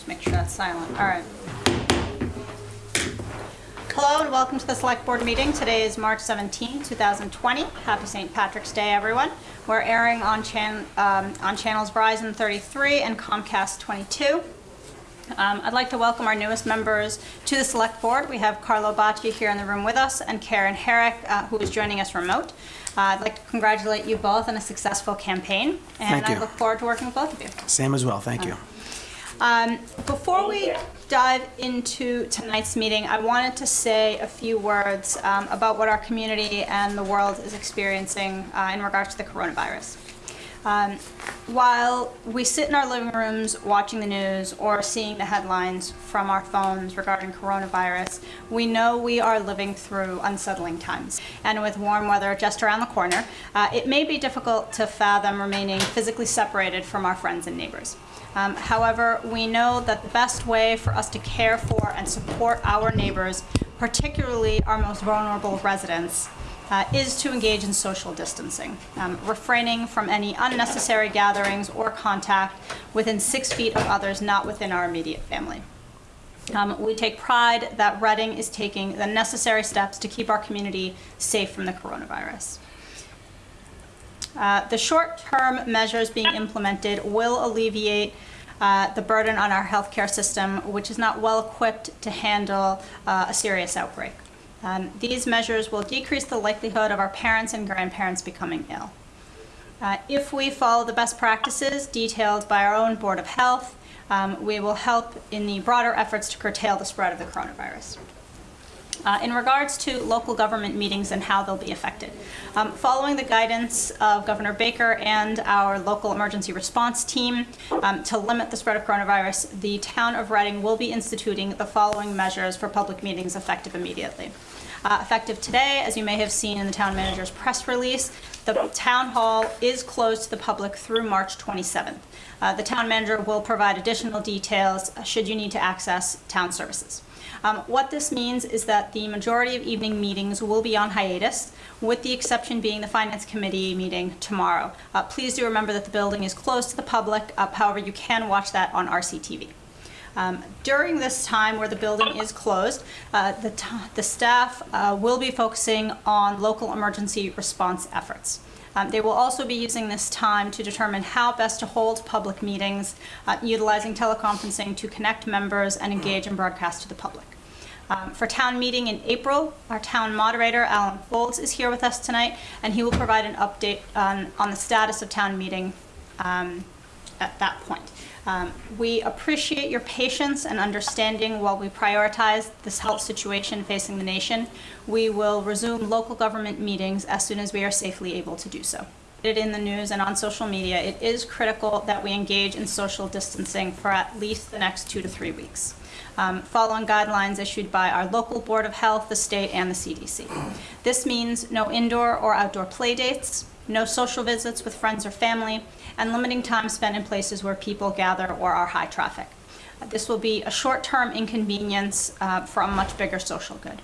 Just make sure that's silent. All right. Hello and welcome to the Select Board meeting. Today is March 17, 2020. Happy St. Patrick's Day, everyone. We're airing on, chan um, on channels Verizon 33 and Comcast 22. Um, I'd like to welcome our newest members to the Select Board. We have Carlo Bacci here in the room with us and Karen Herrick, uh, who is joining us remote. Uh, I'd like to congratulate you both on a successful campaign, and I look forward to working with both of you. Same as well, thank you. Um, before we dive into tonight's meeting, I wanted to say a few words um, about what our community and the world is experiencing uh, in regards to the coronavirus. Um, while we sit in our living rooms watching the news or seeing the headlines from our phones regarding coronavirus, we know we are living through unsettling times. And with warm weather just around the corner, uh, it may be difficult to fathom remaining physically separated from our friends and neighbors. Um, however, we know that the best way for us to care for and support our neighbors, particularly our most vulnerable residents, uh, is to engage in social distancing, um, refraining from any unnecessary gatherings or contact within six feet of others not within our immediate family. Um, we take pride that Reading is taking the necessary steps to keep our community safe from the coronavirus. Uh, the short-term measures being implemented will alleviate uh, the burden on our healthcare system, which is not well equipped to handle uh, a serious outbreak. Um, these measures will decrease the likelihood of our parents and grandparents becoming ill. Uh, if we follow the best practices detailed by our own Board of Health, um, we will help in the broader efforts to curtail the spread of the coronavirus. Uh, in regards to local government meetings and how they'll be affected. Um, following the guidance of Governor Baker and our local emergency response team um, to limit the spread of coronavirus, the town of Reading will be instituting the following measures for public meetings effective immediately. Uh, effective today, as you may have seen in the town manager's press release, the town hall is closed to the public through March 27th. Uh, the town manager will provide additional details uh, should you need to access town services. Um, what this means is that the majority of evening meetings will be on hiatus, with the exception being the Finance Committee meeting tomorrow. Uh, please do remember that the building is closed to the public, uh, however, you can watch that on RCTV. Um, during this time where the building is closed, uh, the, the staff uh, will be focusing on local emergency response efforts. Um, they will also be using this time to determine how best to hold public meetings, uh, utilizing teleconferencing to connect members and engage and broadcast to the public. Um, for town meeting in April, our town moderator, Alan Foulds, is here with us tonight, and he will provide an update on, on the status of town meeting um, at that point. Um, we appreciate your patience and understanding while we prioritize this health situation facing the nation. We will resume local government meetings as soon as we are safely able to do so. It in the news and on social media, it is critical that we engage in social distancing for at least the next two to three weeks, um, following guidelines issued by our local Board of Health, the state, and the CDC. This means no indoor or outdoor play dates, no social visits with friends or family, and limiting time spent in places where people gather or are high traffic. This will be a short-term inconvenience uh, for a much bigger social good.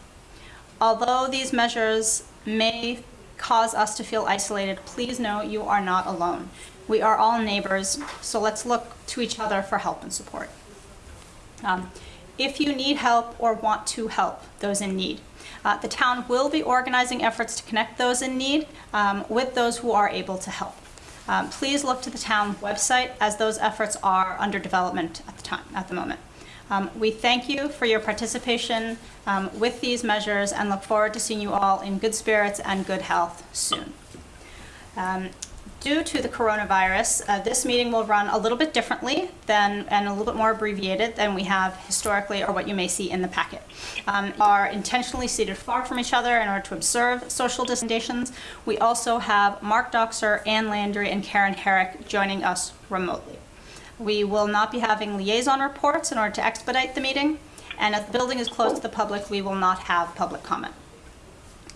Although these measures may cause us to feel isolated, please know you are not alone. We are all neighbors, so let's look to each other for help and support. Um, if you need help or want to help those in need, uh, the town will be organizing efforts to connect those in need um, with those who are able to help. Um, please look to the town website as those efforts are under development at the time, at the moment. Um, we thank you for your participation um, with these measures and look forward to seeing you all in good spirits and good health soon. Due to the coronavirus, uh, this meeting will run a little bit differently than and a little bit more abbreviated than we have historically or what you may see in the packet. Um, are intentionally seated far from each other in order to observe social distances. We also have Mark Dockser, Ann Landry, and Karen Herrick joining us remotely. We will not be having liaison reports in order to expedite the meeting, and as the building is closed to the public, we will not have public comment.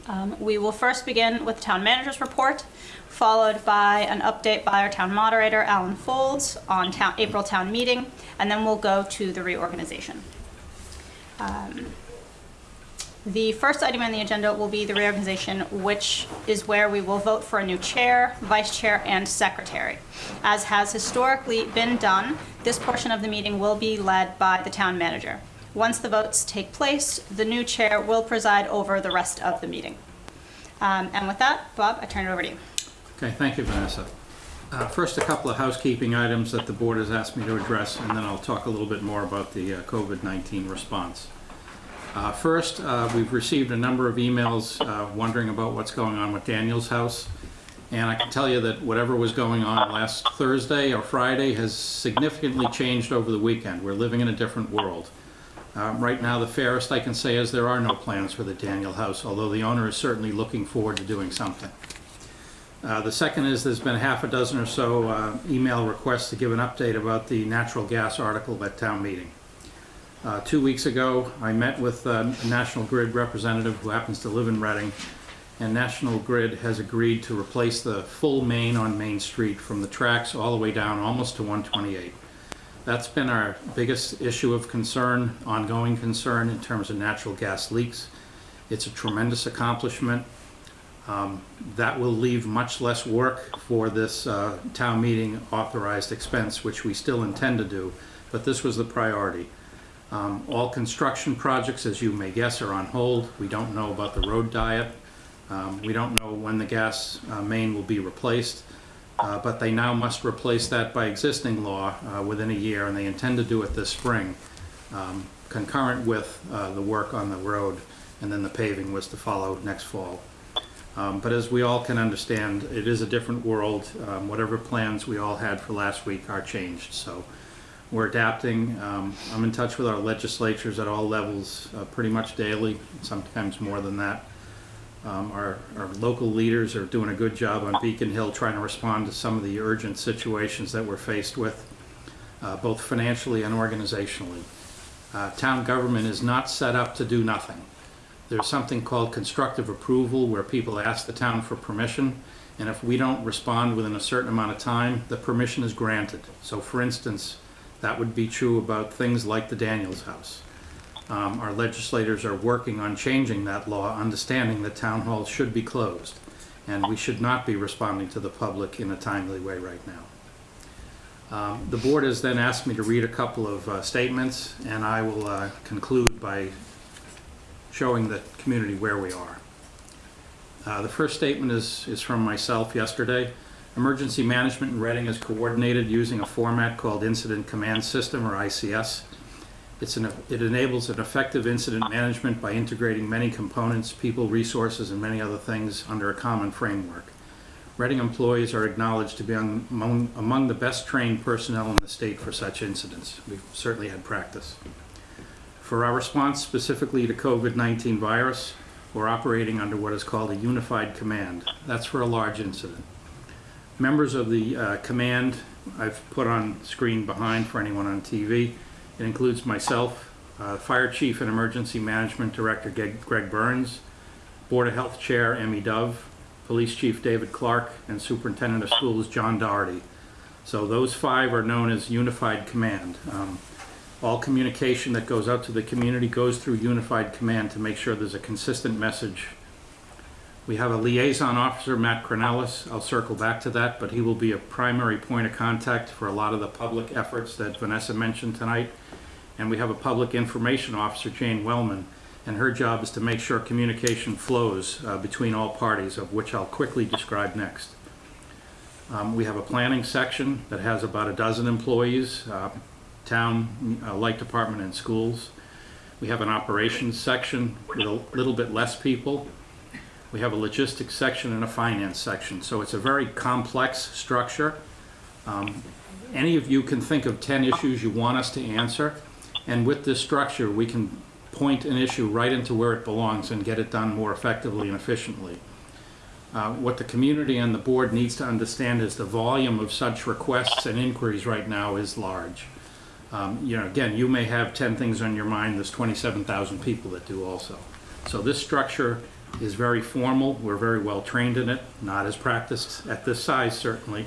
Um, we will first begin with the town manager's report, followed by an update by our town moderator, Alan Foulds, on town, April town meeting, and then we'll go to the reorganization. Um, The first item on the agenda will be the reorganization, which is where we will vote for a new chair, vice chair, and secretary. As has historically been done, this portion of the meeting will be led by the town manager. Once the votes take place, the new chair will preside over the rest of the meeting. Um, And with that, Bob, I turn it over to you. Okay, thank you, Vanessa. Uh, First, a couple of housekeeping items that the board has asked me to address, and then I'll talk a little bit more about the uh, COVID-19 response. Uh, First, uh, we've received a number of emails uh, wondering about what's going on with Daniel's house. And I can tell you that whatever was going on last Thursday or Friday has significantly changed over the weekend. We're living in a different world. Um, Right now, the fairest I can say is there are no plans for the Daniel house, although the owner is certainly looking forward to doing something. Uh, The second is, there's been half a dozen or so uh, email requests to give an update about the natural gas article at town meeting. Uh, Two weeks ago, I met with uh, a National Grid representative who happens to live in Reading, and National Grid has agreed to replace the full main on Main Street from the tracks all the way down almost to 128. That's been our biggest issue of concern, ongoing concern in terms of natural gas leaks. It's a tremendous accomplishment. Um, That will leave much less work for this uh, town meeting authorized expense, which we still intend to do, but this was the priority. Um, All construction projects, as you may guess, are on hold. We don't know about the road diet. Um, We don't know when the gas uh, main will be replaced, uh, but they now must replace that by existing law uh, within a year, and they intend to do it this spring, um, concurrent with uh, the work on the road, and then the paving was to follow next fall. Um, But as we all can understand, it is a different world. Um, Whatever plans we all had for last week are changed, so we're adapting. Um, I'm in touch with our legislatures at all levels uh, pretty much daily, sometimes more than that. Um, Our, our local leaders are doing a good job on Beacon Hill, trying to respond to some of the urgent situations that we're faced with, uh, both financially and organizationally. Uh, Town government is not set up to do nothing. There's something called constructive approval, where people ask the town for permission, and if we don't respond within a certain amount of time, the permission is granted. So for instance, that would be true about things like the Daniels House. Um, Our legislators are working on changing that law, understanding that town halls should be closed, and we should not be responding to the public in a timely way right now. Um, The board has then asked me to read a couple of uh, statements, and I will uh, conclude by showing the community where we are. Uh, The first statement is, is from myself yesterday. Emergency management in Reading is coordinated using a format called Incident Command System, or ICS. It's an, it enables an effective incident management by integrating many components, people, resources, and many other things under a common framework. Reading employees are acknowledged to be among, among the best trained personnel in the state for such incidents. We've certainly had practice. For our response specifically to COVID-19 virus, we're operating under what is called a unified command. That's for a large incident. Members of the uh, command I've put on screen behind for anyone on TV. It includes myself, uh, Fire Chief and Emergency Management Director Greg Burns, Board of Health Chair Emmy Dove, Police Chief David Clark, and Superintendent of Schools John Doherty. So those five are known as Unified Command. Um, all communication that goes out to the community goes through Unified Command to make sure there's a consistent message. We have a liaison officer, Matt Kraunelis. I'll circle back to that, but he will be a primary point of contact for a lot of the public efforts that Vanessa mentioned tonight. And we have a public information officer, Jane Wellman, and her job is to make sure communication flows uh, between all parties, of which I'll quickly describe next. Um, We have a planning section that has about a dozen employees, uh, town, uh, light department, and schools. We have an operations section with a little bit less people. We have a logistics section and a finance section, so it's a very complex structure. Um, Any of you can think of 10 issues you want us to answer, and with this structure, we can point an issue right into where it belongs and get it done more effectively and efficiently. Uh, What the community and the board needs to understand is the volume of such requests and inquiries right now is large. Um, You know, again, you may have 10 things on your mind, there's 27,000 people that do also. So this structure is very formal, we're very well trained in it, not as practiced at this size certainly,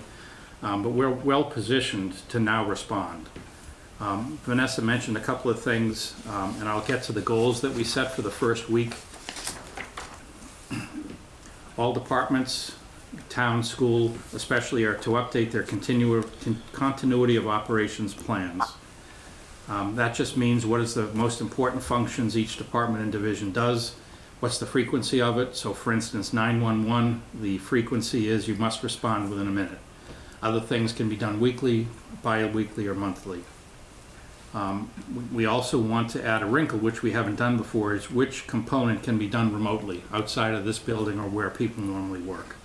um, but we're well positioned to now respond. Um, Vanessa mentioned a couple of things, um, and I'll get to the goals that we set for the first week. All departments, town, school especially, are to update their continu- con- continuity of operations plans. Um, That just means what is the most important functions each department and division does, what's the frequency of it. So for instance, 911, the frequency is you must respond within a minute. Other things can be done weekly, bi-weekly, or monthly. Um, we- also want to add a wrinkle, which we haven't done before, is which component can be done remotely, outside of this building or where people normally work.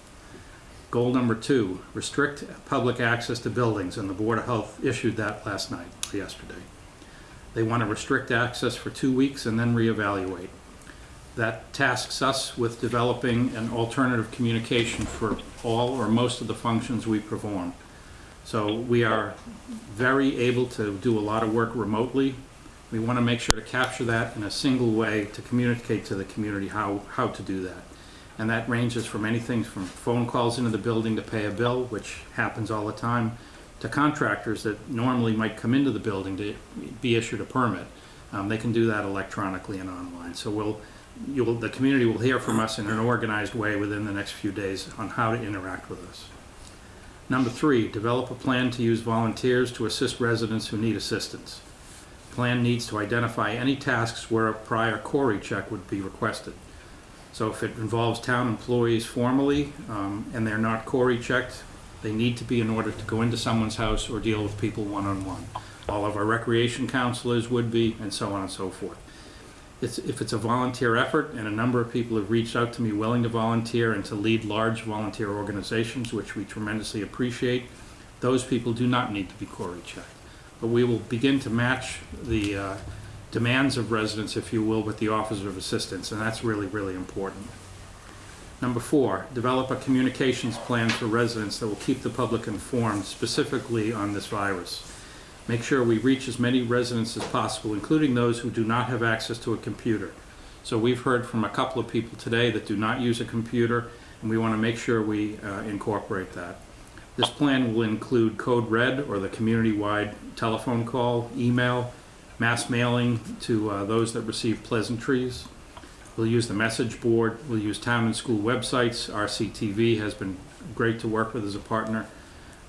Goal number two, restrict public access to buildings, and the Board of Health issued that last night, yesterday. They want to restrict access for two weeks and then reevaluate. That tasks us with developing an alternative communication for all or most of the functions we perform. So we are very able to do a lot of work remotely. We want to make sure to capture that in a single way to communicate to the community how, how to do that. And that ranges from anything from phone calls into the building to pay a bill, which happens all the time, to contractors that normally might come into the building to be issued a permit. Um, they can do that electronically and online. So we'll, you'll, the community will hear from us in an organized way within the next few days on how to interact with us. Number three, develop a plan to use volunteers to assist residents who need assistance. Plan needs to identify any tasks where a prior CORI check would be requested. So if it involves town employees formally, um, and they're not CORI checked, they need to be in order to go into someone's house or deal with people one-on-one. All of our recreation counselors would be, and so on and so forth. It's, if it's a volunteer effort, and a number of people have reached out to me willing to volunteer and to lead large volunteer organizations, which we tremendously appreciate, those people do not need to be CORI checked. But we will begin to match the uh, demands of residents, if you will, with the Office of Assistance, and that's really, really important. Number four, develop a communications plan for residents that will keep the public informed specifically on this virus. Make sure we reach as many residents as possible, including those who do not have access to a computer. So we've heard from a couple of people today that do not use a computer, and we want to make sure we uh, incorporate that. This plan will include Code Red, or the community-wide telephone call, email, mass mailing to uh, those that receive pleasantries. We'll use the message board, we'll use town and school websites. RCTV has been great to work with as a partner.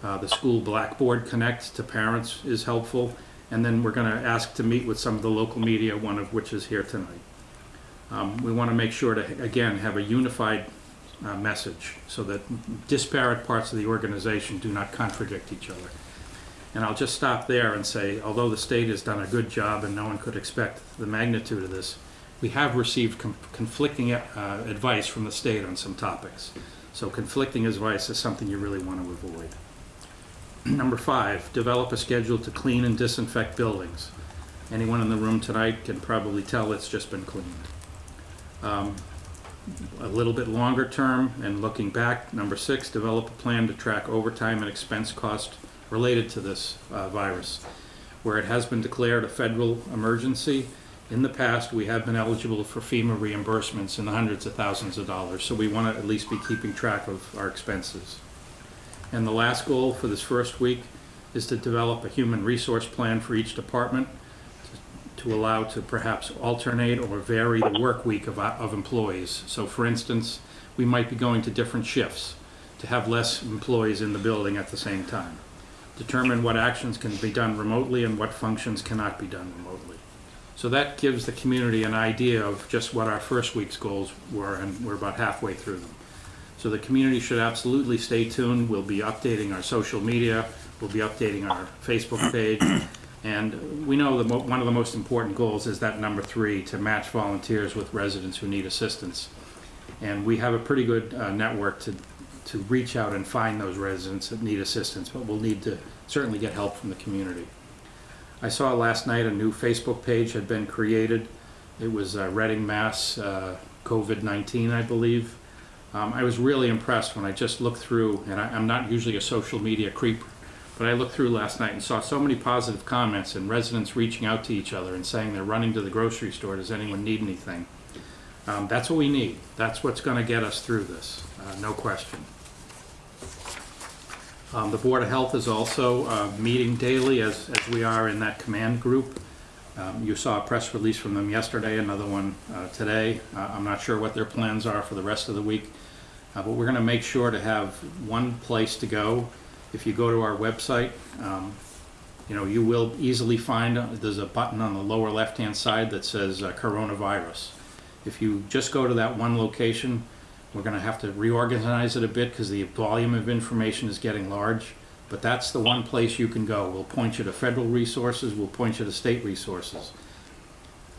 Uh, The school Blackboard Connect to parents is helpful. And then we're going to ask to meet with some of the local media, one of which is here tonight. Um, We want to make sure to, again, have a unified uh, message so that disparate parts of the organization do not contradict each other. And I'll just stop there and say, although the state has done a good job and no one could expect the magnitude of this, we have received conflicting uh, advice from the state on some topics. So conflicting advice is something you really want to avoid. Number five, develop a schedule to clean and disinfect buildings. Anyone in the room tonight can probably tell it's just been cleaned. Um, A little bit longer term, and looking back, number six, develop a plan to track overtime and expense cost related to this uh, virus. Where it has been declared a federal emergency, in the past, we have been eligible for FEMA reimbursements in the hundreds of thousands of dollars, so we want to at least be keeping track of our expenses. And the last goal for this first week is to develop a human resource plan for each department to allow to perhaps alternate or vary the work week of, of employees. So for instance, we might be going to different shifts to have less employees in the building at the same time. Determine what actions can be done remotely and what functions cannot be done remotely. So that gives the community an idea of just what our first week's goals were, and we're about halfway through them. So the community should absolutely stay tuned. We'll be updating our social media, we'll be updating our Facebook page, and we know the mo- one of the most important goals is that number three, to match volunteers with residents who need assistance. And we have a pretty good uh, network to, to reach out and find those residents that need assistance, but we'll need to certainly get help from the community. I saw last night a new Facebook page had been created. It was uh, Reading, Mass, uh, COVID-19, I believe. Um, I was really impressed when I just looked through, and I, I'm not usually a social media creeper, but I looked through last night and saw so many positive comments and residents reaching out to each other and saying they're running to the grocery store, does anyone need anything? Um, that's what we need. That's what's going to get us through this, uh, no question. Um, The Board of Health is also uh, meeting daily as, as we are in that command group. Um, You saw a press release from them yesterday, another one uh, today. Uh, I'm not sure what their plans are for the rest of the week, uh, but we're going to make sure to have one place to go. If you go to our website, um, you know, you will easily find, uh, there's a button on the lower left-hand side that says uh, coronavirus. If you just go to that one location, we're gonna have to reorganize it a bit because the volume of information is getting large. But that's the one place you can go. We'll point you to federal resources, we'll point you to state resources.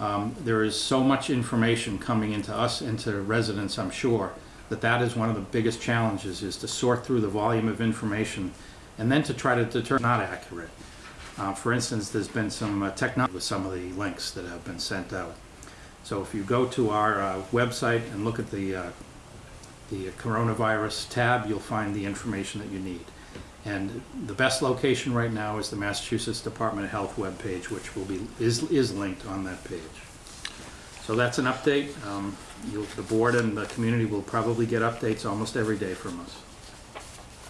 Um, There is so much information coming into us and to residents, I'm sure, that that is one of the biggest challenges, is to sort through the volume of information and then to try to determine not accurate. Uh, For instance, there's been some uh, technology with some of the links that have been sent out. So if you go to our uh, website and look at the, uh, the coronavirus tab, you'll find the information that you need. And the best location right now is the Massachusetts Department of Health webpage, which will be, is, is linked on that page. So that's an update. Um, You'll, the board and the community will probably get updates almost every day from us.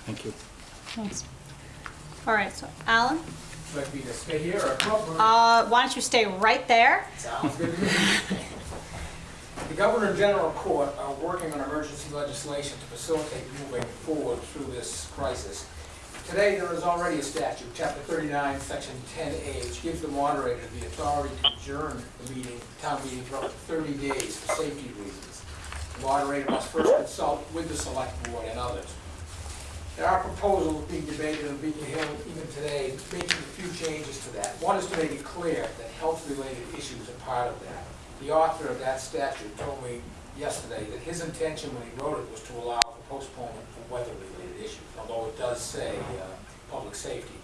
Thank you. Thanks. All right, so Alan, Like me to stay here or come up? uh, why don't you stay right there? Sounds good to me. The Governor and General Court are working on emergency legislation to facilitate moving forward through this crisis. Today, there is already a statute, Chapter 39, Section 10A, which gives the moderator the authority to adjourn the meeting, town meeting for up to 30 days for safety reasons. The moderator must first consult with the select board and others. There are proposals being debated in Beacon Hill even today, making a few changes to that. One is to make it clear that health-related issues are part of that. The author of that statute told me yesterday that his intention when he wrote it was to allow for postponement for weather-related issues, although it does say uh, public safety.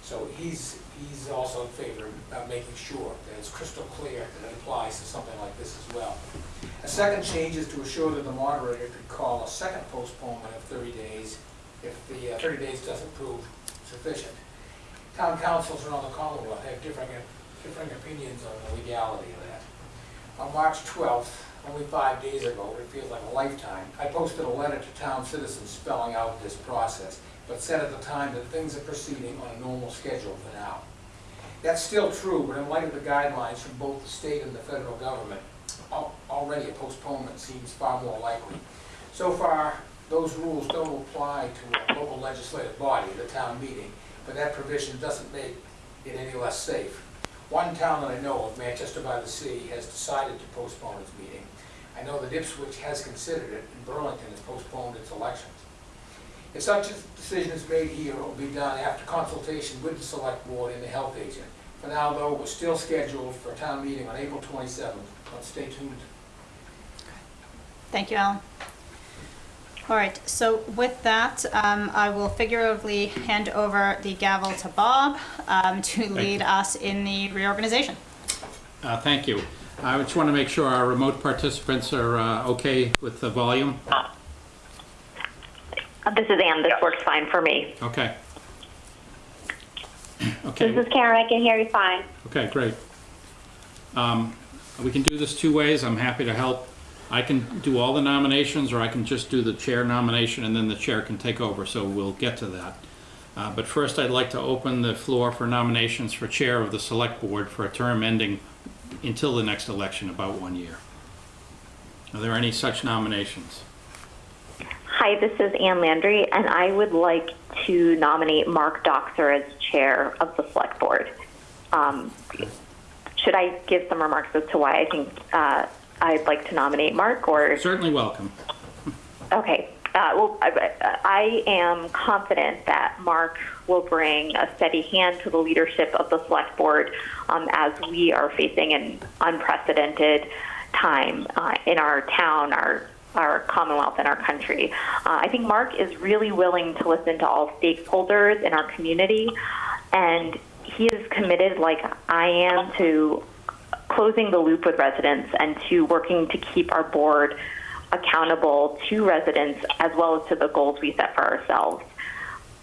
So he's, he's also in favor of making sure that it's crystal clear that it applies to something like this as well. A second change is to assure that the moderator could call a second postponement of 30 days if the uh, 30 days doesn't prove sufficient. Town counsels around the Commonwealth have differing, differing opinions on the legality of that. On March 12th, only five days ago, it feels like a lifetime, I posted a letter to town citizens spelling out this process, but said at the time that things are proceeding on a normal schedule for now. That's still true, but in light of the guidelines from both the state and the federal government, al- already a postponement seems far more likely. So far, those rules don't apply to a local legislative body, the town meeting, but that provision doesn't make it any less safe. One town that I know of, Manchester by the Sea, has decided to postpone its meeting. I know that Ipswich has considered it, and Burlington has postponed its elections. If such a decision is made here, it will be done after consultation with the select board and the health agent. For now, though, we're still scheduled for a town meeting on April 27th, but stay tuned. Thank you, Alan. All right, so with that, um, I will figuratively hand over the gavel to Bob um, to lead you. us in the reorganization. Uh, Thank you. I just want to make sure our remote participants are uh, okay with the volume. Uh, This is Ann. This works fine for me. Okay. Okay. This is Karen. I can hear you fine. okay, great. Um, We can do this two ways. I'm happy to help. I can do all the nominations, or I can just do the chair nomination, and then the chair can take over, so we'll get to that. Uh, But first, I'd like to open the floor for nominations for chair of the select board for a term ending until the next election, about one year. Are there any such nominations? Hi, this is Ann Landry, and I would like to nominate Mark Dockser as chair of the select board. Um, should I give some remarks as to why I think uh, I'd like to nominate Mark, or Certainly welcome. Okay. Uh, well, I, I am confident that Mark will bring a steady hand to the leadership of the select board um, as we are facing an unprecedented time uh, in our town, our our Commonwealth, and our country. Uh, I think Mark is really willing to listen to all stakeholders in our community, and he is committed, like I am, to closing the loop with residents and to working to keep our board accountable to residents as well as to the goals we set for ourselves.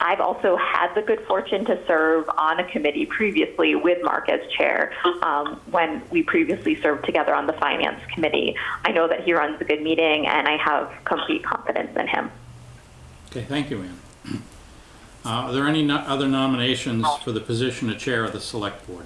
I've also had the good fortune to serve on a committee previously with Mark as chair um, when we previously served together on the finance committee. I know that he runs a good meeting and I have complete confidence in him. Okay, thank you, Ann. Uh, Are there any no- other nominations for the position of Chair of the Select Board?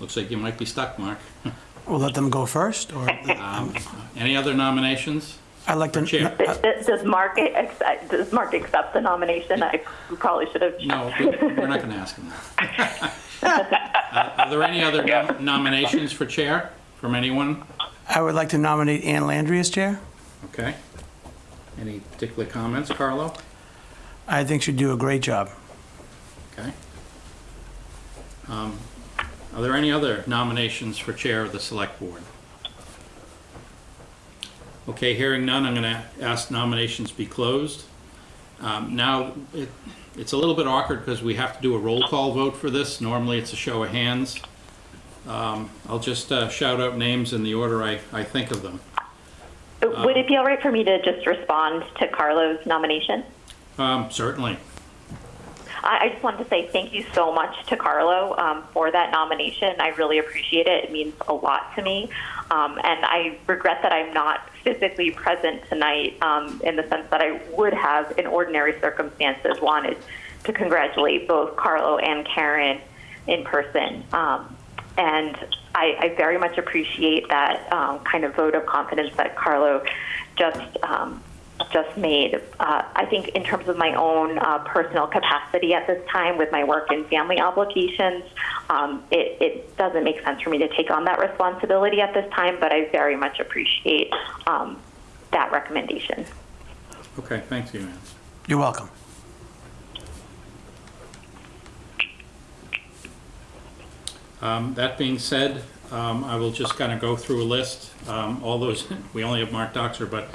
Looks like you might be stuck, Mark. We'll let them go first, or Um, Any other nominations? I'd like to. Chair. Does- Does does Mark, accept- does Mark accept the nomination? I probably should have. No, we- we're not going to ask him that. Uh, Are there any other nom- nominations for Chair from anyone? I would like to nominate Ann Landry as chair. Okay. Any particular comments, Carlo? I think she'd do a great job. Okay. Um, Are there any other nominations for Chair of the Select Board? Okay, hearing none, I'm going to ask nominations be closed. Um, Now, it- it's a little bit awkward because we have to do a roll call vote for this. Normally, it's a show of hands. Um, I'll just uh, shout out names in the order I I think of them. Would it be all right for me to just respond to Carlo's nomination? Um, Certainly. I, I just wanted to say thank you so much to Carlo um, for that nomination. I really appreciate it. It means a lot to me. Um, and I regret that I'm not physically present tonight um, in the sense that I would have, in ordinary circumstances, wanted to congratulate both Carlo and Karen in person. Um, and I, I very much appreciate that um, kind of vote of confidence that Carlo just um, just made. Uh, I think in terms of my own uh, personal capacity at this time with my work and family obligations, um, it, it doesn't make sense for me to take on that responsibility at this time, but I very much appreciate um, that recommendation. Okay, thanks you, Ann. You're welcome. Um, That being said, um, I will just kind of go through a list. Um, All those, we only have Mark Dockser, but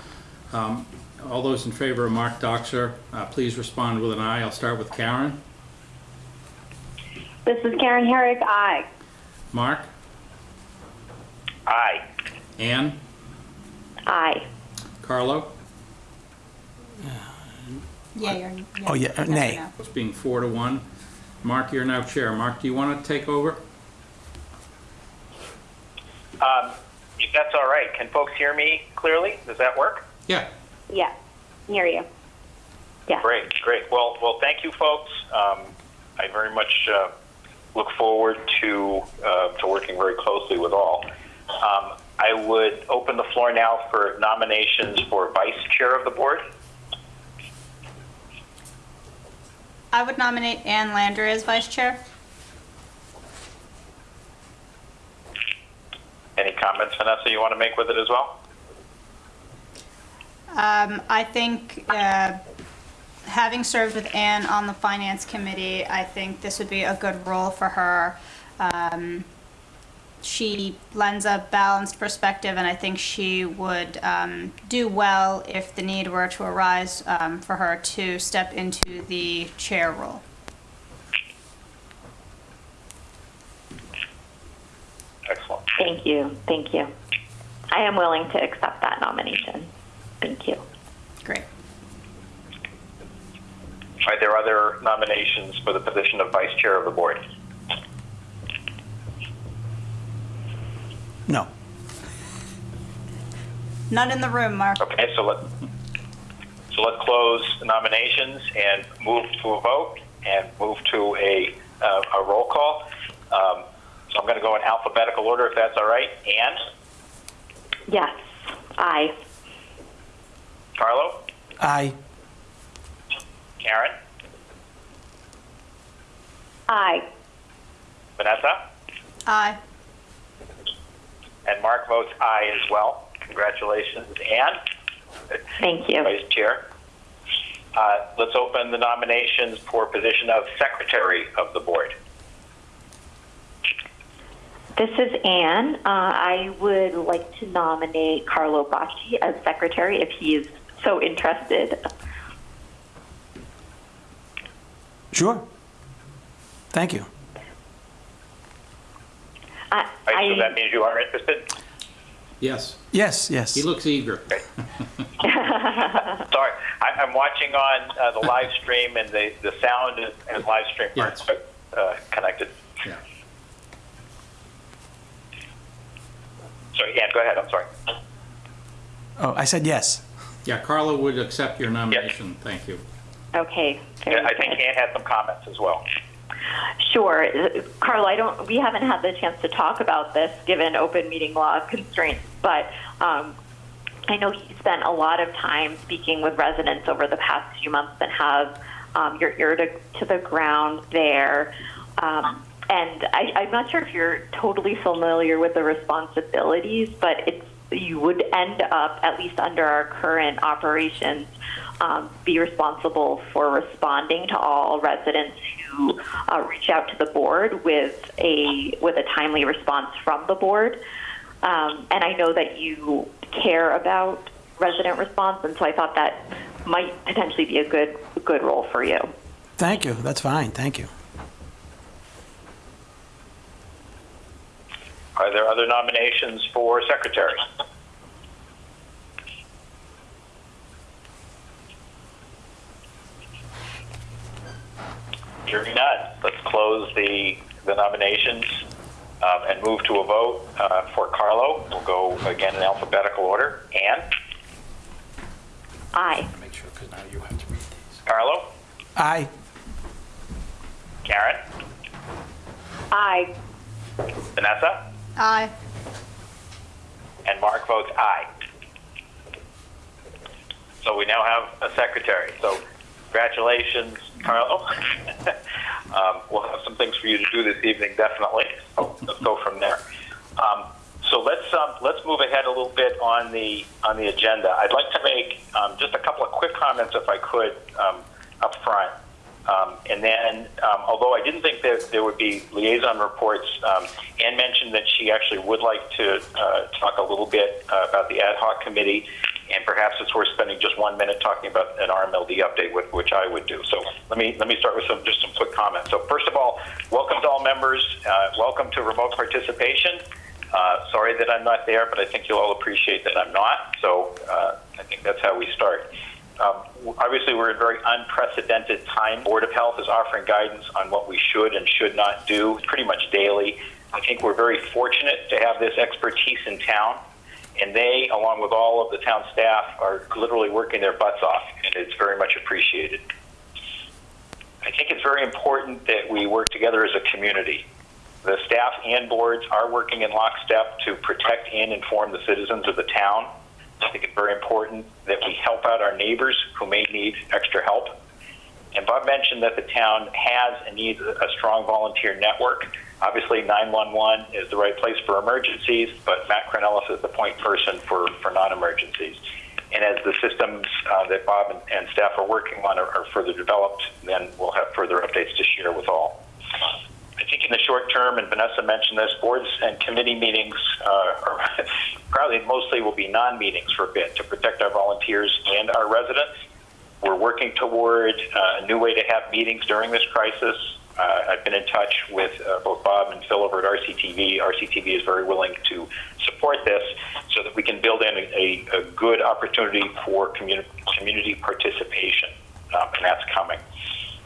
um, all those in favor of Mark Dockser, uh, please respond with an aye. I'll start with Karen. This is Karen Herrick. Aye. Mark? Aye. Ann? Aye. Carlo? Yeah, you're. Oh, yeah, uh, or nay. It's being four to one. Mark, you're now chair. Mark, do you want to take over? Um, if that's all right, can folks hear me clearly? Does that work? Yeah. Yeah. near you. Yes. Great, great. Well, well, thank you, folks. Um, I very much uh, look forward to uh, to working very closely with all. Um, I would open the floor now for nominations for vice chair of the board. I would nominate Ann Landry as vice chair. Any comments, Vanessa, you want to make with it as well? Um, I think, uh, having served with Anne on the finance committee, I think this would be a good role for her. Um, she lends a balanced perspective, and I think she would um, do well if the need were to arise um, for her to step into the chair role. Excellent. Thank you. Thank you. I am willing to accept that nomination. Thank you. Great. Are there other nominations for the position of vice chair of the board? No. None in the room, Mark. Okay, so let, so let's close the nominations and move to a vote and move to a, uh, a roll call. Um, so I'm going to go in alphabetical order if that's all right. Ann, Yes. Aye. Carlo, Aye. Karen, Aye. Vanessa, Aye. and Mark votes aye as well. Congratulations, Anne. Thank you. Vice Chair. Uh, let's open the nominations for position of Secretary of the Board. This is Anne. Uh, I would like to nominate Carlo Bacci as secretary if he is so interested. Sure. Thank you. I, Right, so that means you are interested? Yes. Yes, yes. He looks eager. Sorry, I, I'm watching on uh, the live stream, and the, the sound and, and live stream aren't Yes. quite, uh, connected. Yeah. Sorry, yeah, go ahead. I'm sorry. Oh, I said yes. Yeah, Carla would accept your nomination, thank you. Okay. very I think good. Ann had some comments as well. Sure. Carla, I don't, we haven't had the chance to talk about this given open meeting law constraints, but um, I know he spent a lot of time speaking with residents over the past few months and have um, your ear to, to the ground there. Um, and I, I'm not sure if you're totally familiar with the responsibilities, but it's you would end up, at least under our current operations, um, be responsible for responding to all residents who uh, reach out to the board with a with a timely response from the board. Um, and I know that you care about resident response, and so I thought that might potentially be a good good role for you. Thank you. That's fine. Thank you. Are there other nominations for secretary? Hearing none, let's close the, the nominations um, and move to a vote uh, for Carlo. We'll go again in alphabetical order. Ann? Aye. Make sure, because now you have to read these. Carlo? Aye. Karen? Aye. Vanessa? Aye. And Mark votes aye. So we now have a secretary. So congratulations, Carlo. um, we'll have some things for you to do this evening, definitely. So let's go from there. Um, so let's um, let's move ahead a little bit on the on the agenda. I'd like to make um, just a couple of quick comments, if I could, um, up front. Um, and then, um, although I didn't think that there would be liaison reports, um, Ann mentioned that she actually would like to uh, talk a little bit uh, about the ad hoc committee, and perhaps it's worth spending just one minute talking about an RMLD update, which, which I would do. So let me let me start with some just some quick comments. So first of all, welcome to all members. Uh, welcome to remote participation. Uh, sorry that I'm not there, but I think you'll all appreciate that I'm not. So uh, I think that's how we start. Um, obviously, we're in very unprecedented time. Board of Health is offering guidance on what we should and should not do pretty much daily. I think we're very fortunate to have this expertise in town, and they, along with all of the town staff, are literally working their butts off, and it's very much appreciated. I think it's very important that we work together as a community. The staff and boards are working in lockstep to protect and inform the citizens of the town. I think it's very important that we help out our neighbors who may need extra help. And Bob mentioned that the town has and needs a strong volunteer network. Obviously, 911 is the right place for emergencies, but Matt Kraunelis is the point person for, for non-emergencies. And as the systems uh, that Bob and, and staff are working on are, are further developed, then we'll have further updates to share with all. I think in the short term, and Vanessa mentioned this, boards and committee meetings uh, are probably mostly will be non-meetings for a bit to protect our volunteers and our residents. We're working toward uh, a new way to have meetings during this crisis. Uh, I've been in touch with uh, both Bob and Phil over at RCTV. RCTV is very willing to support this so that we can build in a, a, good opportunity for community, community participation, um, and that's coming.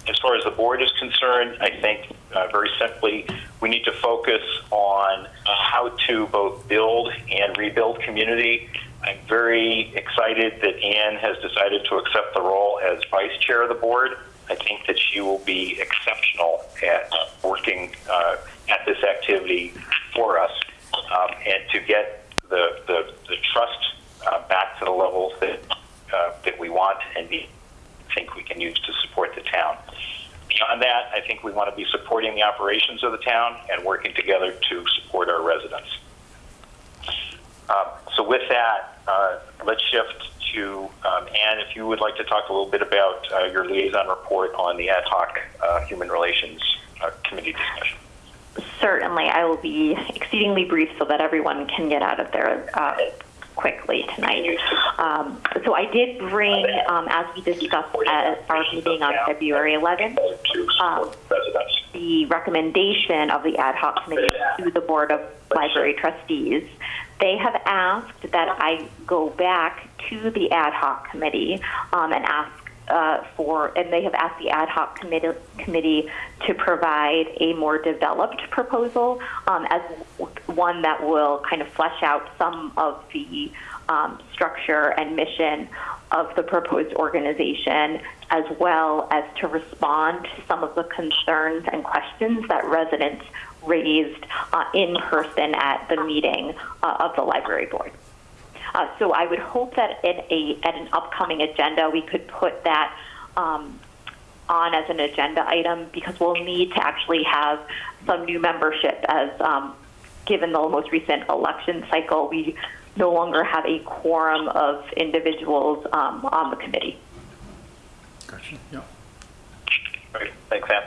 As far as the board is concerned, I think uh, very simply we need to focus on how to both build and rebuild community. I'm very excited that Anne has decided to accept the role as vice chair of the board. I think that she will be exceptional at working uh, at this activity for us um, and to get the, the, the trust uh, back to the levels that, uh, that we want and be, think we can use to support the town. Beyond that, I think we want to be supporting the operations of the town and working together to support our residents. Um, so with that, uh, let's shift to um, Ann, if you would like to talk a little bit about uh, your liaison report on the ad hoc uh, human relations uh, committee discussion. Certainly, I will be exceedingly brief so that everyone can get out of there uh, quickly tonight. Um, so I did bring, um, as we discussed at our meeting on February 11th, um, the recommendation of the ad hoc committee to the Board of Library Trustees. They have asked that I go back to the ad hoc committee um, and ask uh, for, and they have asked the ad hoc committee, committee to provide a more developed proposal um, as one that will kind of flesh out some of the um, structure and mission of the proposed organization, as well as to respond to some of the concerns and questions that residents raised uh, in person at the meeting uh, of the library board. Uh, so I would hope that in a, at an upcoming agenda, we could put that um, on as an agenda item because we'll need to actually have some new membership as um, given the most recent election cycle, we no longer have a quorum of individuals um, on the committee. Gotcha. Yep. Great, thanks, Ann.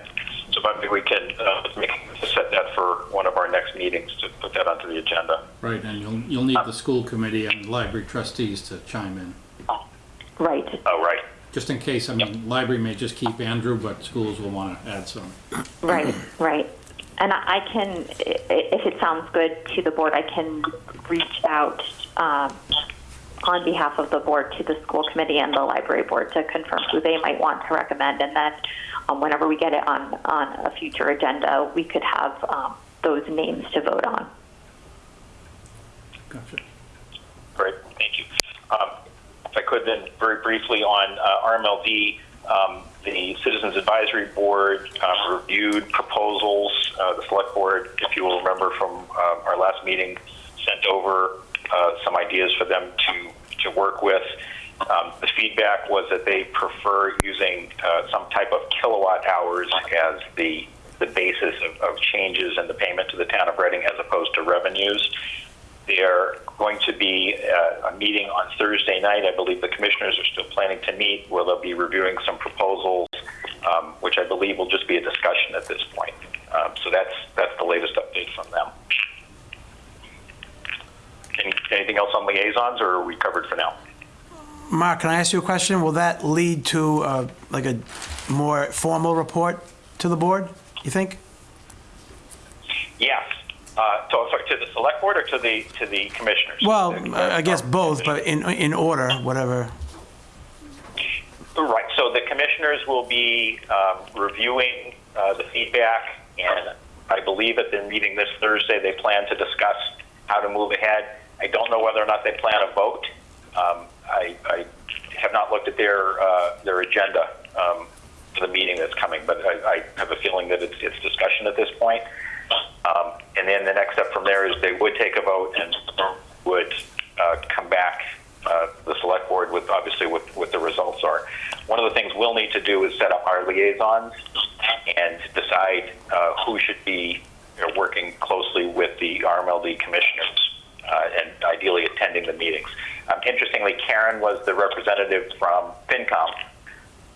So maybe we can uh, make, set that for one of our next meetings to put that onto the agenda. Right, and you'll, you'll need the school committee and library trustees to chime in. Right. Oh, right. Just in case, I mean, library may just keep Andrew, but schools will want to add some. Right, right. And I I can, i- if it sounds good to the board, I can reach out um, on behalf of the board to the school committee and the library board to confirm who they might want to recommend. And then um, whenever we get it on, on a future agenda, we could have um, those names to vote on. Gotcha. Great, thank you. Um, If I could then, very briefly on uh, RMLD, um, the Citizens Advisory Board uh, reviewed proposals. Uh, The Select Board, if you will remember from uh, our last meeting, sent over uh, some ideas for them to, to work with. Um, The feedback was that they prefer using uh, some type of kilowatt hours as the, the basis of, of changes in the payment to the town of Reading as opposed to revenues. They're going to be uh, a meeting on Thursday night. I believe the commissioners are still planning to meet where they'll be reviewing some proposals, um, which I believe will just be a discussion at this point. Um, so that's that's the latest update from them. Any, anything else on liaisons, or are we covered for now? Mark, can I ask you a question? Will that lead to uh, like a more formal report to the board, you think? Yes. Uh, so, sorry, to the select board or to the to the commissioners? Well, The- I I guess both, but in, in order, whatever. Right, so the commissioners will be um, reviewing uh, the feedback, and I believe at their meeting this Thursday, they plan to discuss how to move ahead. I don't know whether or not they plan a vote. Um, I, I have not looked at their, uh, their agenda um, for the meeting that's coming, but I, I have a feeling that it's, it's discussion at this point. Um, And then the next step from there is they would take a vote and would uh, come back, uh, the select board with, obviously, what, what the results are. One of the things we'll need to do is set up our liaisons and decide uh, who should be you know, working closely with the RMLD commissioners and ideally attending the meetings. Um, Interestingly, Karen was the representative from FinCom,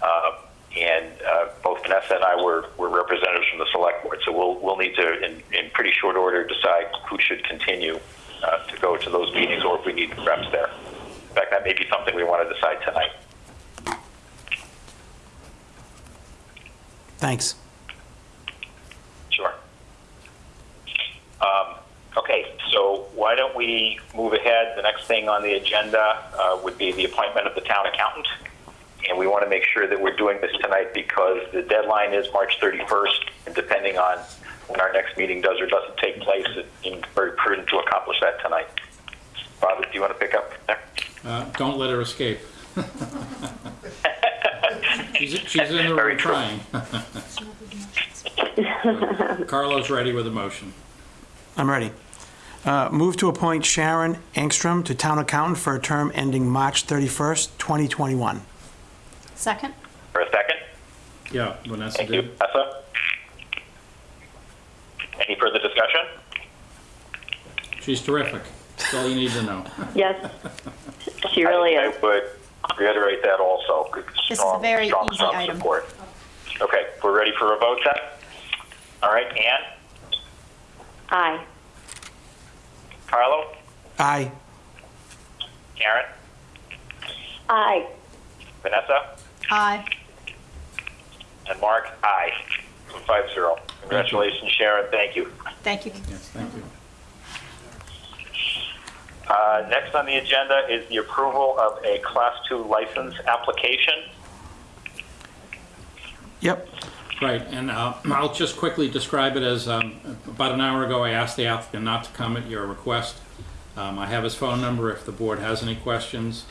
uh, and uh, both Vanessa and I were, were representatives from the select board. So we'll, we'll need to, in, in pretty short order, decide who should continue uh, to go to those meetings or if we need reps there. In fact, that may be something we want to decide tonight. Thanks. Sure. Um, Okay, so why don't we move ahead? The next thing on the agenda uh, would be the appointment of the town accountant. And we want to make sure that we're doing this tonight because the deadline is March 31st, and depending on when our next meeting does or doesn't take place, it seems very prudent to accomplish that tonight. Bob, do you want to pick up there? Uh, Don't let her escape. She's she's in the Very room true. trying. Carlo's ready with a motion. I'm ready. Uh, Move to appoint Sharon Angstrom to Town Accountant for a term ending March 31st, 2021. Second? For a second? Yeah, Vanessa Thank you. did. Vanessa? Any further discussion? She's terrific. That's all you need to know. Yes, she really I- is. I would reiterate that also. Good, This is a strong- very strong, easy strong item. support. Okay, we're ready for a vote then? All right, Ann, Aye. Carlo, Aye. Karen, Aye. Vanessa, Aye. and Mark, aye. So Five zero. Congratulations, Sharon, thank you. Thank you. Yes, thank you. Uh, Next on the agenda is the approval of a Class 2 license application. Yep. Right, and uh, I'll just quickly describe it as, um, about an hour ago, I asked the applicant not to come at your request. Um, I have his phone number if the board has any questions.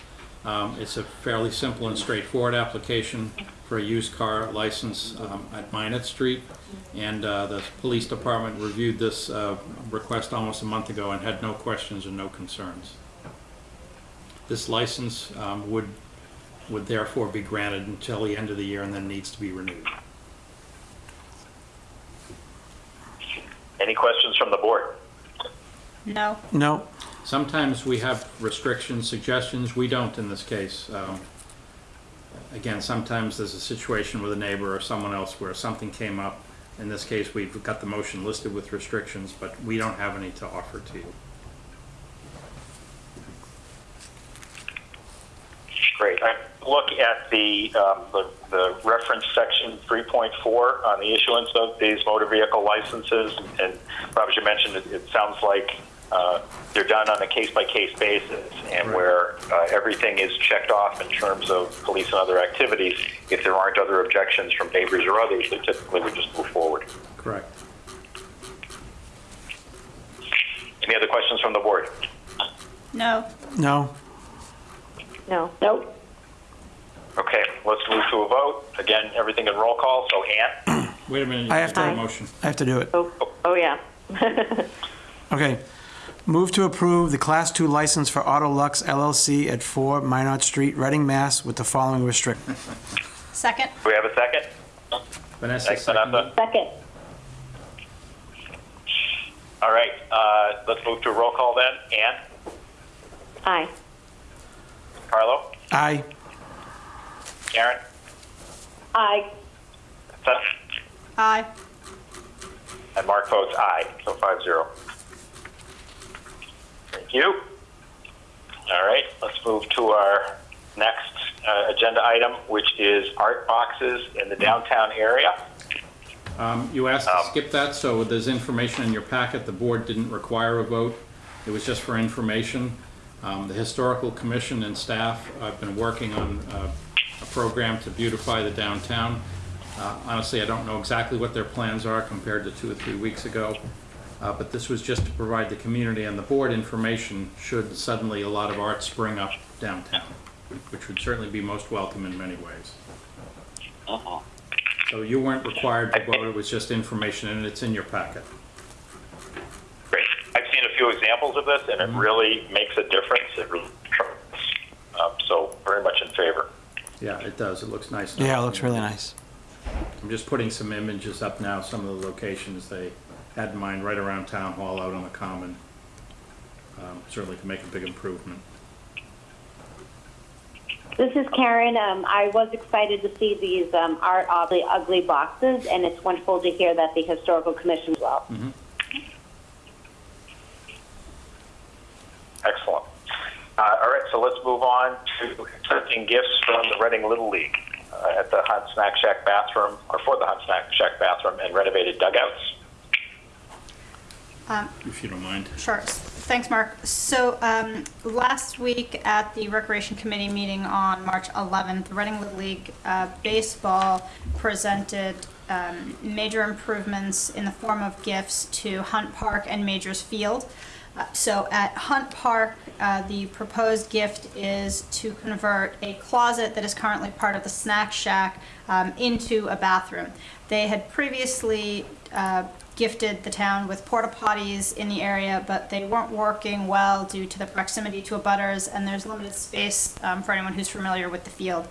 Um, It's a fairly simple and straightforward application for a used car license um, at Minot Street. And uh, the police department reviewed this uh, request almost a month ago and had no questions and no concerns. This license um, would, would therefore be granted until the end of the year and then needs to be renewed. Any questions from the board? No. No. Sometimes we have restrictions, suggestions, we don't in this case. Um, Again, sometimes there's a situation with a neighbor or someone else where something came up. In this case, we've got the motion listed with restrictions, but we don't have any to offer to you. Great. I look at the, um, the, the reference section 3.4 on the issuance of these motor vehicle licenses. And Rob, as you mentioned, it, it sounds like uh, they're done on a case-by-case basis and Right. where uh, everything is checked off in terms of police and other activities. If there aren't other objections from neighbors or others, they typically would just move forward. Correct. Any other questions from the board? No. No. No. Nope. Okay, let's move to a vote. Again, everything in roll call. So Ann? Wait a minute, you I have have to- a motion. I have to do it. Oh, oh yeah. Okay. Move to approve the Class 2 license for Auto Lux LLC at 4 Minot Street, Reading, Mass. with the following restrict. Second? Do we have a second? Vanessa, Thanks, second. Vanessa. Second. All right, uh, let's move to a roll call then. Ann? Aye. Carlo? Aye. Karen? Aye. Seth? Aye. And Mark votes aye, so five zero. Thank you. All right, let's move to our next uh, agenda item, which is art boxes in the downtown area. Um, You asked to Um, skip that, so there's information in your packet. The board didn't require a vote. It was just for information. Um, The Historical Commission and staff have been working on uh, a program to beautify the downtown. Uh, Honestly, I don't know exactly what their plans are compared to two or three weeks ago, Uh, but this was just to provide the community and the board information should suddenly a lot of art spring up downtown, which would certainly be most welcome in many ways. So you weren't required to vote, it was just information, and it's in your packet. Great. I've seen a few examples of this, and it really makes a difference. It really. Um, So very much in favor. Yeah, it does, it looks nice. now. Yeah, it looks really nice. I'm just putting some images up now, some of the locations they had in mind, right around Town Hall, out on the Common. Um, Certainly can make a big improvement. This is Karen. Um, I was excited to see these um, art oddly ugly boxes, and it's wonderful to hear that the historical commission as well. Excellent. Uh, All right, so let's move on to accepting gifts from the Reading Little League uh, at the Hunt Snack Shack bathroom, or for the Hunt Snack Shack bathroom and renovated dugouts. If you don't mind. Sure. Thanks, Mark. So um, last week at the Recreation Committee meeting on March 11th, the Reading Little League uh, Baseball presented um, major improvements in the form of gifts to Hunt Park and Majors Field. Uh, So at Hunt Park, uh, the proposed gift is to convert a closet that is currently part of the snack shack um, into a bathroom. They had previously uh, gifted the town with porta potties in the area, but they weren't working well due to the proximity to abutters, and there's limited space um, for anyone who's familiar with the field.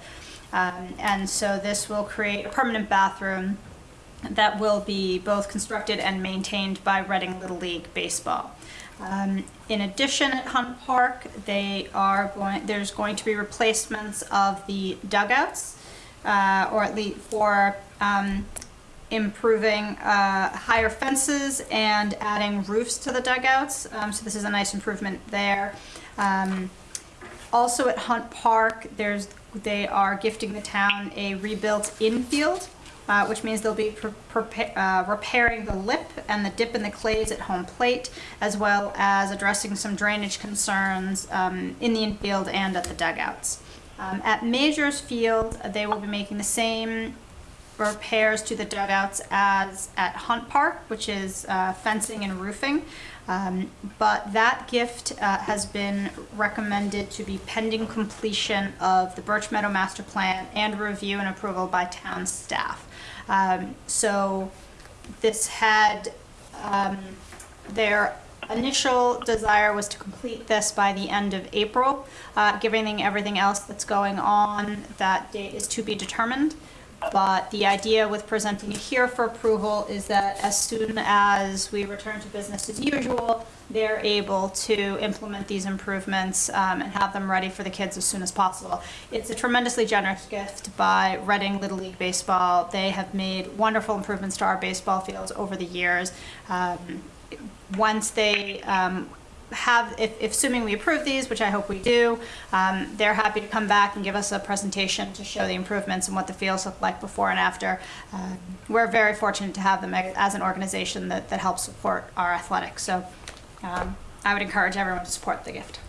Um, And so this will create a permanent bathroom that will be both constructed and maintained by Reading Little League Baseball. Um, In addition, at Hunt Park, they are going, there's going to be replacements of the dugouts, uh, or at least for um, improving uh, higher fences and adding roofs to the dugouts. Um, So this is a nice improvement there. Um, also at Hunt Park, there's, they are gifting the town a rebuilt infield, uh, which means they'll be uh, repairing the lip and the dip in the clays at home plate, as well as addressing some drainage concerns um, in the infield and at the dugouts. Um, at Majors Field, they will be making the same repairs to the dugouts as at Hunt Park, which is uh, fencing and roofing. Um, But that gift uh, has been recommended to be pending completion of the Birch Meadow Master Plan and review and approval by town staff. Um, So this had, um, their initial desire was to complete this by the end of April. Uh, Given everything else that's going on, that date is to be determined. But the idea with presenting it here for approval is that as soon as we return to business as usual, they're able to implement these improvements um, and have them ready for the kids as soon as possible. It's a tremendously generous gift by Reading Little League Baseball. They have made wonderful improvements to our baseball fields over the years. Um, once they um, have, if, if assuming we approve these, which I hope we do, um, they're happy to come back and give us a presentation to show the improvements and what the fields look like before and after. Um, We're very fortunate to have them as an organization that, that helps support our athletics. So um, I would encourage everyone to support the gift.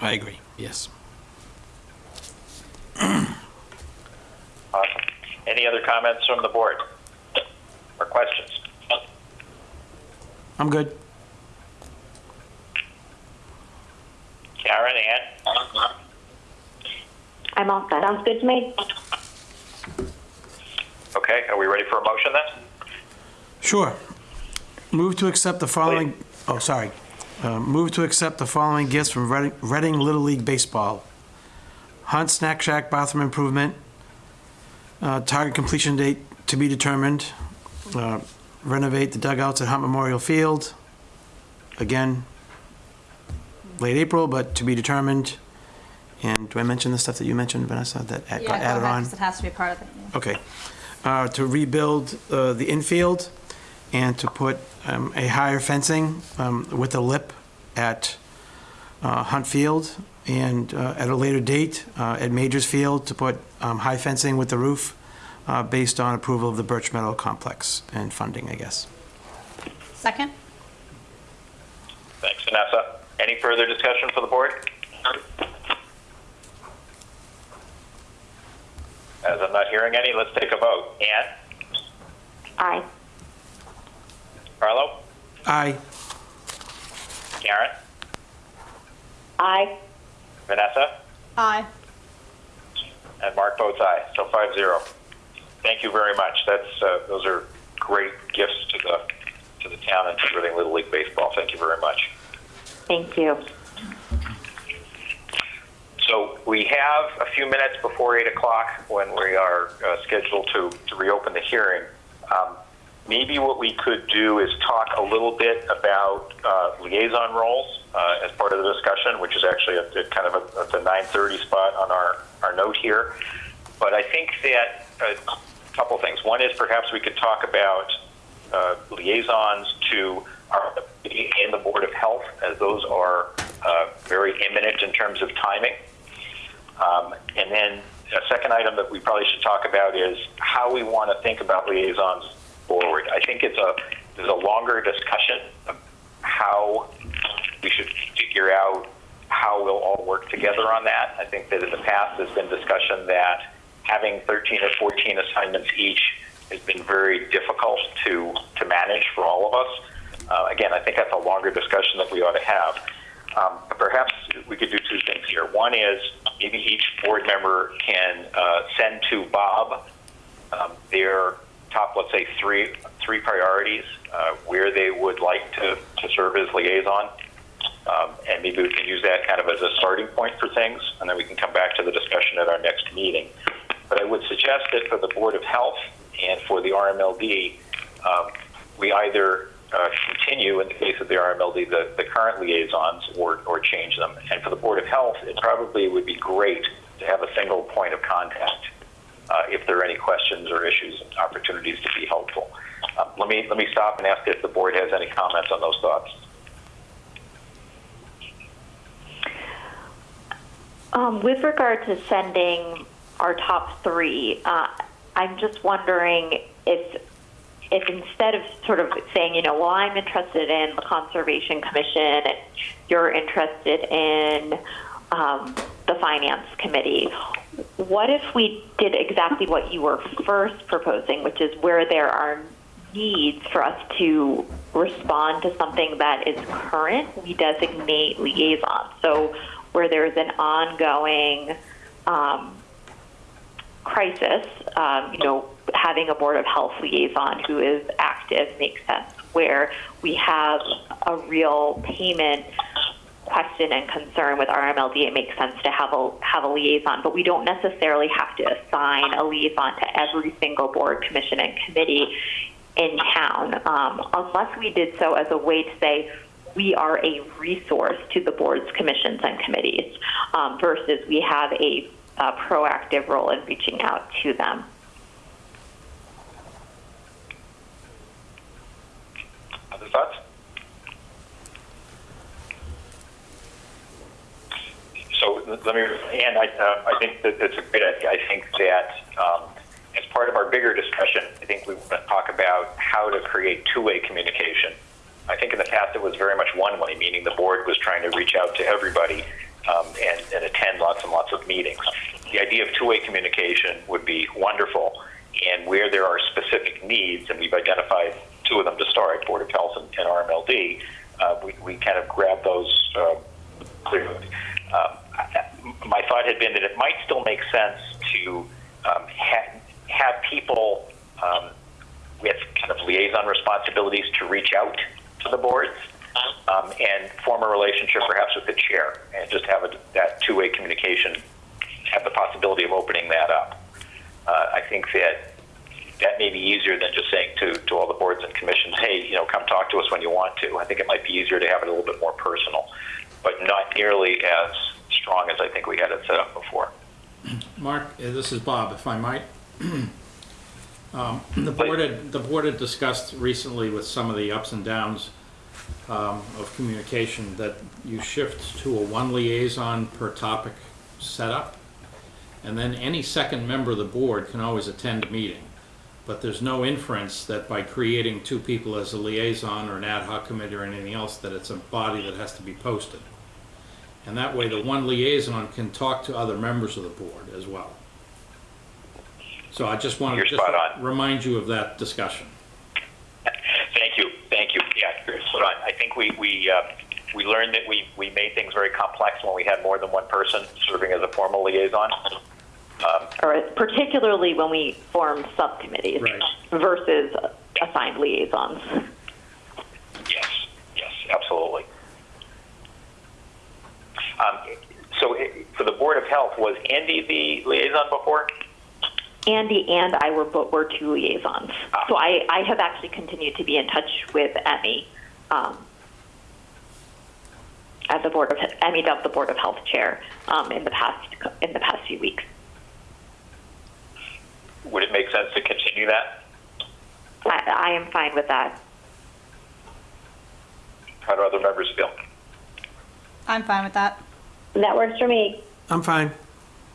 I agree, yes. Awesome. Any other comments from the board or questions? I'm good. Karen, Ann? I'm all set. Sounds good to me. Okay, are we ready for a motion then? Sure. Move to accept the following, oh, sorry. Uh, Move to accept the following gifts from Reading Reading Little League Baseball. Hunt Snack Shack bathroom improvement. Uh, Target completion date to be determined. Uh, Renovate the dugouts at Hunt Memorial Field. Again, late April, but to be determined. And do I mention the stuff that you mentioned, Vanessa, that got Yeah, go added ahead, on? 'cause It has to be part of it. yeah. Okay. Uh, To rebuild uh, the infield and to put um, a higher fencing um, with a lip at uh, Hunt Field and uh, at a later date uh, at Majors Field to put um, high fencing with the roof uh, based on approval of the Birch Meadow Complex and funding, I guess. Second? Thanks, Vanessa. Any further discussion for the board? As I'm not hearing any, let's take a vote. Ann? Aye. Carlo? Aye. Karen? Aye. Vanessa? Aye. And Mark votes aye, so five zero. Thank you very much. That's, uh, those are great gifts to the, to the town and to Reading Little League Baseball. Thank you very much. Thank you. So we have a few minutes before 8 o'clock when we are uh, scheduled to, to reopen the hearing. Um, maybe what we could do is talk a little bit about uh, liaison roles uh, as part of the discussion, which is actually at, at kind of a, at the 9:30 spot on our, our note here. But I think that a couple things. One is perhaps we could talk about uh, liaisons to our and the Board of Health, as those are uh, very imminent in terms of timing. Um, and then a second item that we probably should talk about is how we want to think about liaisons forward. I think it's a there's a longer discussion of how we should figure out how we'll all work together on that. I think that in the past there's been discussion that having 13 or 14 assignments each has been very difficult to to manage for all of us. Uh, again, I think that's a longer discussion that we ought to have. Um, but perhaps we could do two things here. One is maybe each board member can uh, send to Bob um, their top, let's say, three three priorities uh, where they would like to, to serve as liaison. Um, and maybe we can use that kind of as a starting point for things, and then we can come back to the discussion at our next meeting. But I would suggest that for the Board of Health and for the RMLD, um, we either uh, continue, in the case of the RMLD, the, the current liaisons or, or change them. And for the Board of Health, it probably would be great to have a single point of contact uh, if there are any questions or issues and opportunities to be helpful. Uh, let me let me stop and ask if the board has any comments on those thoughts. Um, with regard to sending our top three, uh, I'm just wondering if if instead of sort of saying, you know, well, I'm interested in the Conservation Commission and you're interested in um, the Finance Committee, what if we did exactly what you were first proposing, which is where there are needs for us to respond to something that is current, we designate liaisons. So where there's an ongoing um, crisis, um, you know, having a Board of Health liaison who is active makes sense. Where we have a real payment question and concern with RMLD, it makes sense to have a have a liaison, but we don't necessarily have to assign a liaison to every single board, commission, and committee in town, um, unless we did so as a way to say we are a resource to the boards, commissions, and committees, um, versus we have a, a proactive role in reaching out to them. So let me, and I, uh, I think that it's a great idea. I think that um, as part of our bigger discussion, I think we want to talk about how to create two-way communication. I think in the past it was very much one-way, meaning the board was trying to reach out to everybody um, and, and attend lots and lots of meetings. The idea of two-way communication would be wonderful, and where there are specific needs, and we've identified two of them to start, Board of Health and, and RMLD, uh, we, we kind of grab those uh, clearly. Um, my thought had been that it might still make sense to um, ha- have people um, with kind of liaison responsibilities to reach out to the boards um, and form a relationship perhaps with the chair and just have a, that two-way communication, have the possibility of opening that up. Uh, I think that that may be easier than just saying to, to all the boards and commissions, hey, you know, come talk to us when you want to. I think it might be easier to have it a little bit more personal, but not nearly as strong as I think we had it set up before. Mark, uh, this is Bob, if I might. Um, The board had, the board had discussed recently with some of the ups and downs um, of communication that you shift to a one liaison per topic setup. And then any second member of the board can always attend a meeting. But there's no inference that by creating two people as a liaison or an ad hoc committee or anything else, that it's a body that has to be posted. And that way, the one liaison can talk to other members of the board as well. So I just want to You're just remind you of that discussion. Thank you, thank you. Yeah, you're spot on. I think we, we, uh, we learned that we, we made things very complex when we had more than one person serving as a formal liaison. Um, or particularly when we form subcommittees Right. versus assigned liaisons. Yes, yes, absolutely. Um, so for the Board of Health, was Andy the liaison before? Andy and I were bo- were two liaisons, so I, I have actually continued to be in touch with Emmy um, at the board of Emmy Dove, the Board of Health chair, um, in the past in the past few weeks. Would it make sense to continue that? I, I am fine with that. How do other members feel? I'm fine with that. That works for me. I'm fine.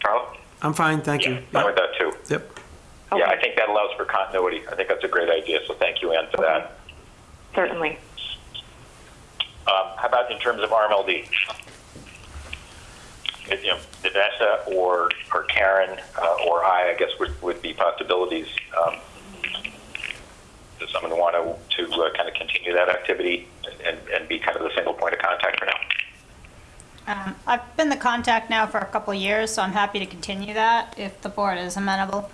Carl? I'm fine, thank you. Yeah, I'm with that too. Yep. Yeah, I think that allows for continuity. I think that's a great idea, so thank you, Ann, for that. Certainly. Um, how about in terms of RMLD? If, You know, Vanessa or, or Karen uh, or I, I guess, would, would be possibilities. Um, does someone want to, to uh, kind of continue that activity and, and be kind of the single point of contact for now? Um, I've been the contact now for a couple of years, so I'm happy to continue that if the board is amenable.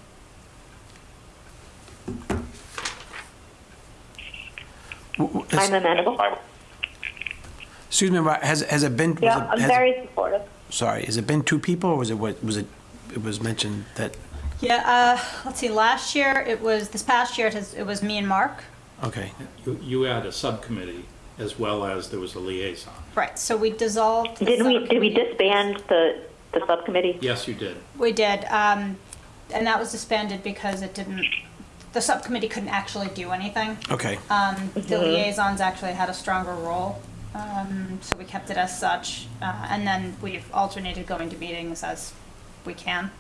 W- w- has- I'm amenable. Excuse me, has, has it been? was Yeah, it- I'm has- very supportive. Sorry, has it been two people or was it, what, was it, it was mentioned that, Yeah, uh, let's see, last year, it was, this past year, it has- it was me and Mark. okay. You, you had a subcommittee as well as there was a liaison. Right, so we dissolved. the Did we did we subcommittee. disband the the subcommittee? Yes, you did. We did, um, and that was disbanded because it didn't, the subcommittee couldn't actually do anything. Okay, Um, the liaisons actually had a stronger role, um, so we kept it as such. Uh, and then we've alternated going to meetings as we can.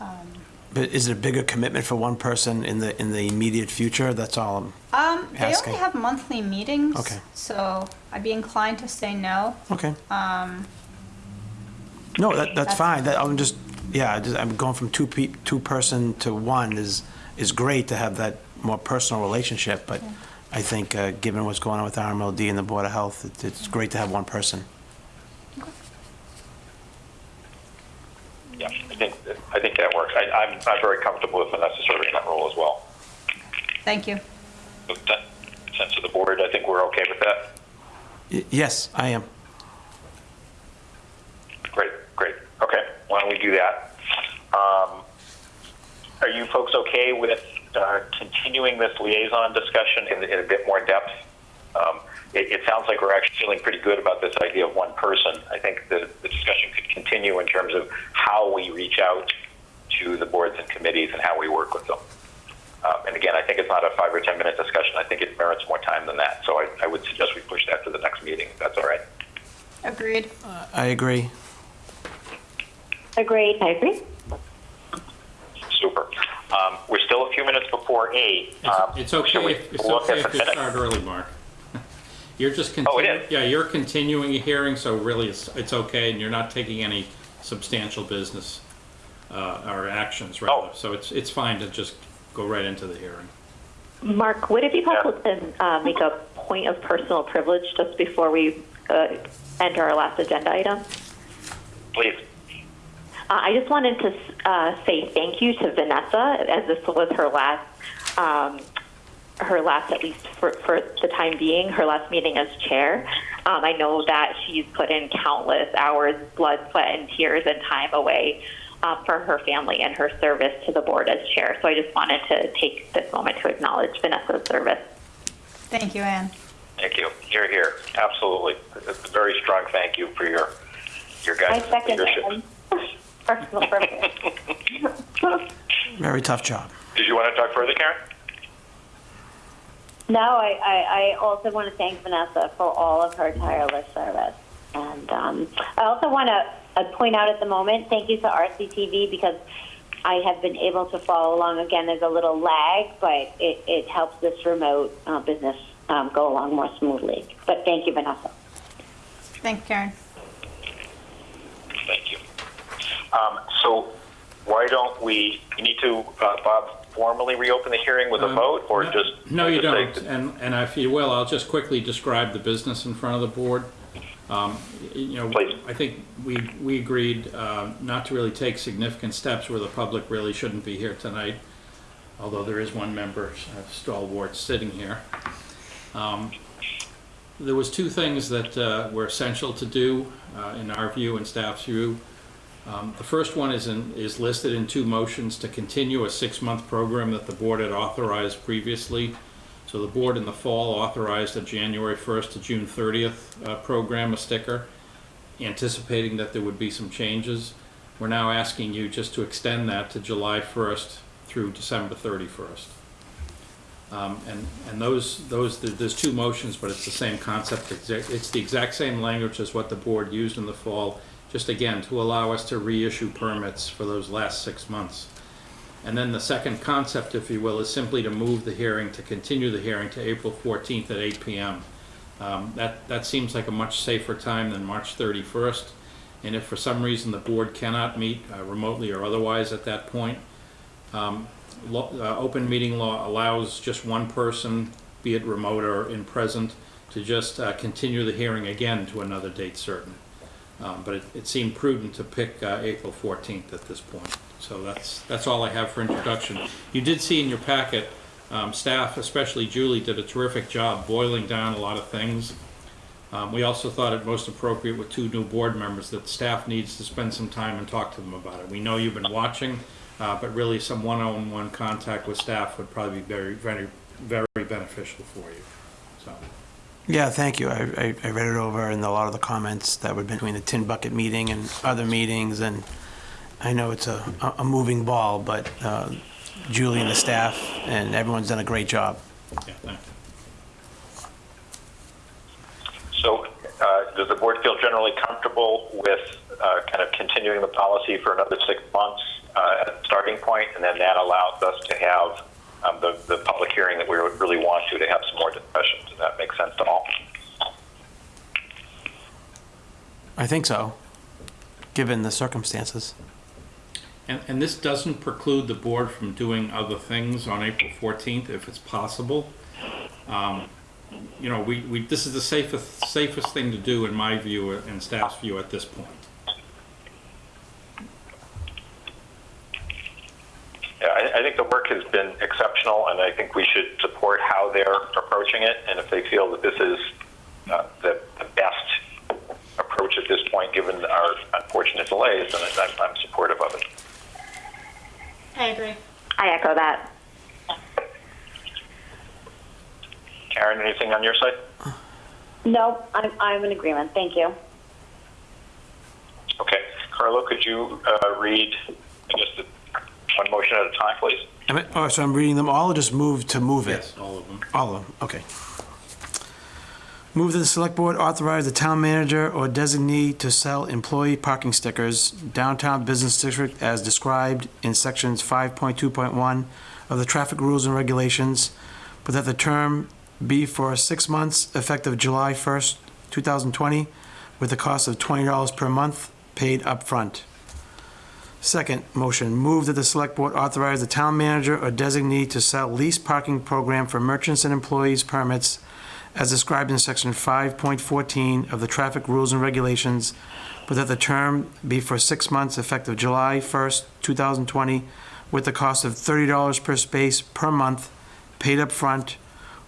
Um, but is it a bigger commitment for one person in the, in the immediate future? That's all I'm, Um, they Asking. only have monthly meetings. Okay. So I'd be inclined to say no. okay. Um, No, that, that's That's- fine, that, I'm just yeah, I just- I'm going from two pe, two person to one is, is great to have that more personal relationship, but I think, uh, given what's going on with RMLD and the Board of Health, it- it's great to have one person. Yeah, I think, I think that works. I, I'm, I'm very comfortable with Vanessa serving that role as well. Thank you. With that sense of the board, I think we're okay with that. Y- Yes, I am. Great, great. Okay, why don't we do that? Um, Are you folks okay with uh, continuing this liaison discussion in in a bit more depth? Um, It it sounds like we're actually feeling pretty good about this idea of one person. I think the the discussion could continue in terms of how we reach out to the boards and committees and how we work with them. Um, And again, I think it's not a five or 10-minute discussion. I think it merits more time than that. So I I would suggest we push that to the next meeting, if that's all right. Agreed. I agree. Agreed. I agree. Super. Um, We're still a few minutes before eight. It's- Um, It's should okay, we if- it's look okay at if the you minutes? start early, Mark. You're just Oh, it continuing, is? yeah, you're continuing a hearing, so really it's, it's okay, and you're not taking any substantial business, uh, or actions, rather. Oh. So it's, it's fine to just go right into the hearing. Mark, would it be possible to uh, make a point of personal privilege just before we uh, enter our last agenda item? Please. Uh, I just wanted to uh, say thank you to Vanessa, as this was her last, um, her last, at least for, for the time being, her last meeting as chair. Um, I know that she's put in countless hours, blood, sweat, and tears, and time away uh, for her family and her service to the board as chair. So I just wanted to take this moment to acknowledge Vanessa's service. Thank you, Anne. Thank you. You're here. Absolutely. It's a very strong thank you for your, your I guys' second leadership. it. Personal privilege. Very tough job. Did you want to talk further, Karen? No, I, I, I also want to thank Vanessa for all of her tireless service. And um, I also want to uh, point out at the moment, thank you to RCTV because I have been able to follow along. Again, there's a little lag, but it, it helps this remote uh, business um, go along more smoothly. But thank you, Vanessa. Thank you, Karen. Thank you. Um, So why don't we, you need to, uh, Bob, formally reopen the hearing with a Um, vote, or no- just? No, you just say don't, and, and if you will, I'll just quickly describe the business in front of the board. Um, y- You know, Please. I think we, we agreed uh, not to really take significant steps where the public really shouldn't be here tonight, although there is one member, uh, stalwart, sitting here. Um, There was two things that uh, were essential to do, uh, in our view and staff's view. Um, The first one is in, is listed in two motions to continue a six-month program that the board had authorized previously. So the board in the fall authorized a January 1st to June 30th uh, program, a sticker, anticipating that there would be some changes. We're now asking you just to extend that to July 1st through December 31st. Um, And, and those, those, there's two motions, but it's the same concept. It's it's the exact same language as what the board used in the fall, just again, to allow us to reissue permits for those last six months. And then the second concept, if you will, is simply to move the hearing, to continue the hearing to April 14th at 8 PM. Um, That, that seems like a much safer time than March 31st. And if for some reason the board cannot meet uh, remotely or otherwise at that point, um, uh, open meeting law allows just one person, be it remote or in present, to just uh, continue the hearing again to another date certain. Um, But it, it seemed prudent to pick uh, April 14th at this point. So that's, that's all I have for introduction. You did see in your packet, um, staff, especially Julie, did a terrific job boiling down a lot of things. Um, We also thought it most appropriate with two new board members that staff needs to spend some time and talk to them about it. We know you've been watching, uh, but really some one-on-one contact with staff would probably be very, very, very beneficial for you, so. Yeah, thank you. I, I I read it over and a lot of the comments that were between the Tin Bucket meeting and other meetings, and I know it's a, a moving ball, but uh, Julie and the staff and everyone's done a great job. Yeah, thank. So uh, does the board feel generally comfortable with uh, kind of continuing the policy for another six months uh, at the starting point, and then that allows us to have um, the, the public hearing that we would really want to, to have some more discussion? Does that make sense to all? I think so, given the circumstances. And, and this doesn't preclude the board from doing other things on April 14th if it's possible. Um, You know, we, we, this is the safest, safest thing to do in my view and staff's view at this point. Yeah, I, I think the work has been exceptional, and I think we should support how they're approaching it. And if they feel that this is uh, the, the best approach at this point, given our unfortunate delays, then I'm, I'm supportive of it. I agree. I echo that. Karen, anything on your side? No, I'm, I'm in agreement. Thank you. Okay. Carlo, could you uh, read, I guess, the, one motion at a time, please? I mean, Oh, so I'm reading them all or just move to move it? Yes, all of them. All of them, okay. Move that the select board authorize the town manager or designee to sell employee parking stickers downtown business district as described in sections 5.2.1 of the traffic rules and regulations, but that the term be for six months effective July 1st, 2020, with a cost of $20 per month paid upfront. Second motion, move that the select board authorize the town manager or designee to sell lease parking program for merchants and employees permits as described in section 5.14 of the traffic rules and regulations, but that the term be for six months effective July 1st, 2020, with the cost of $30 per space per month paid up front,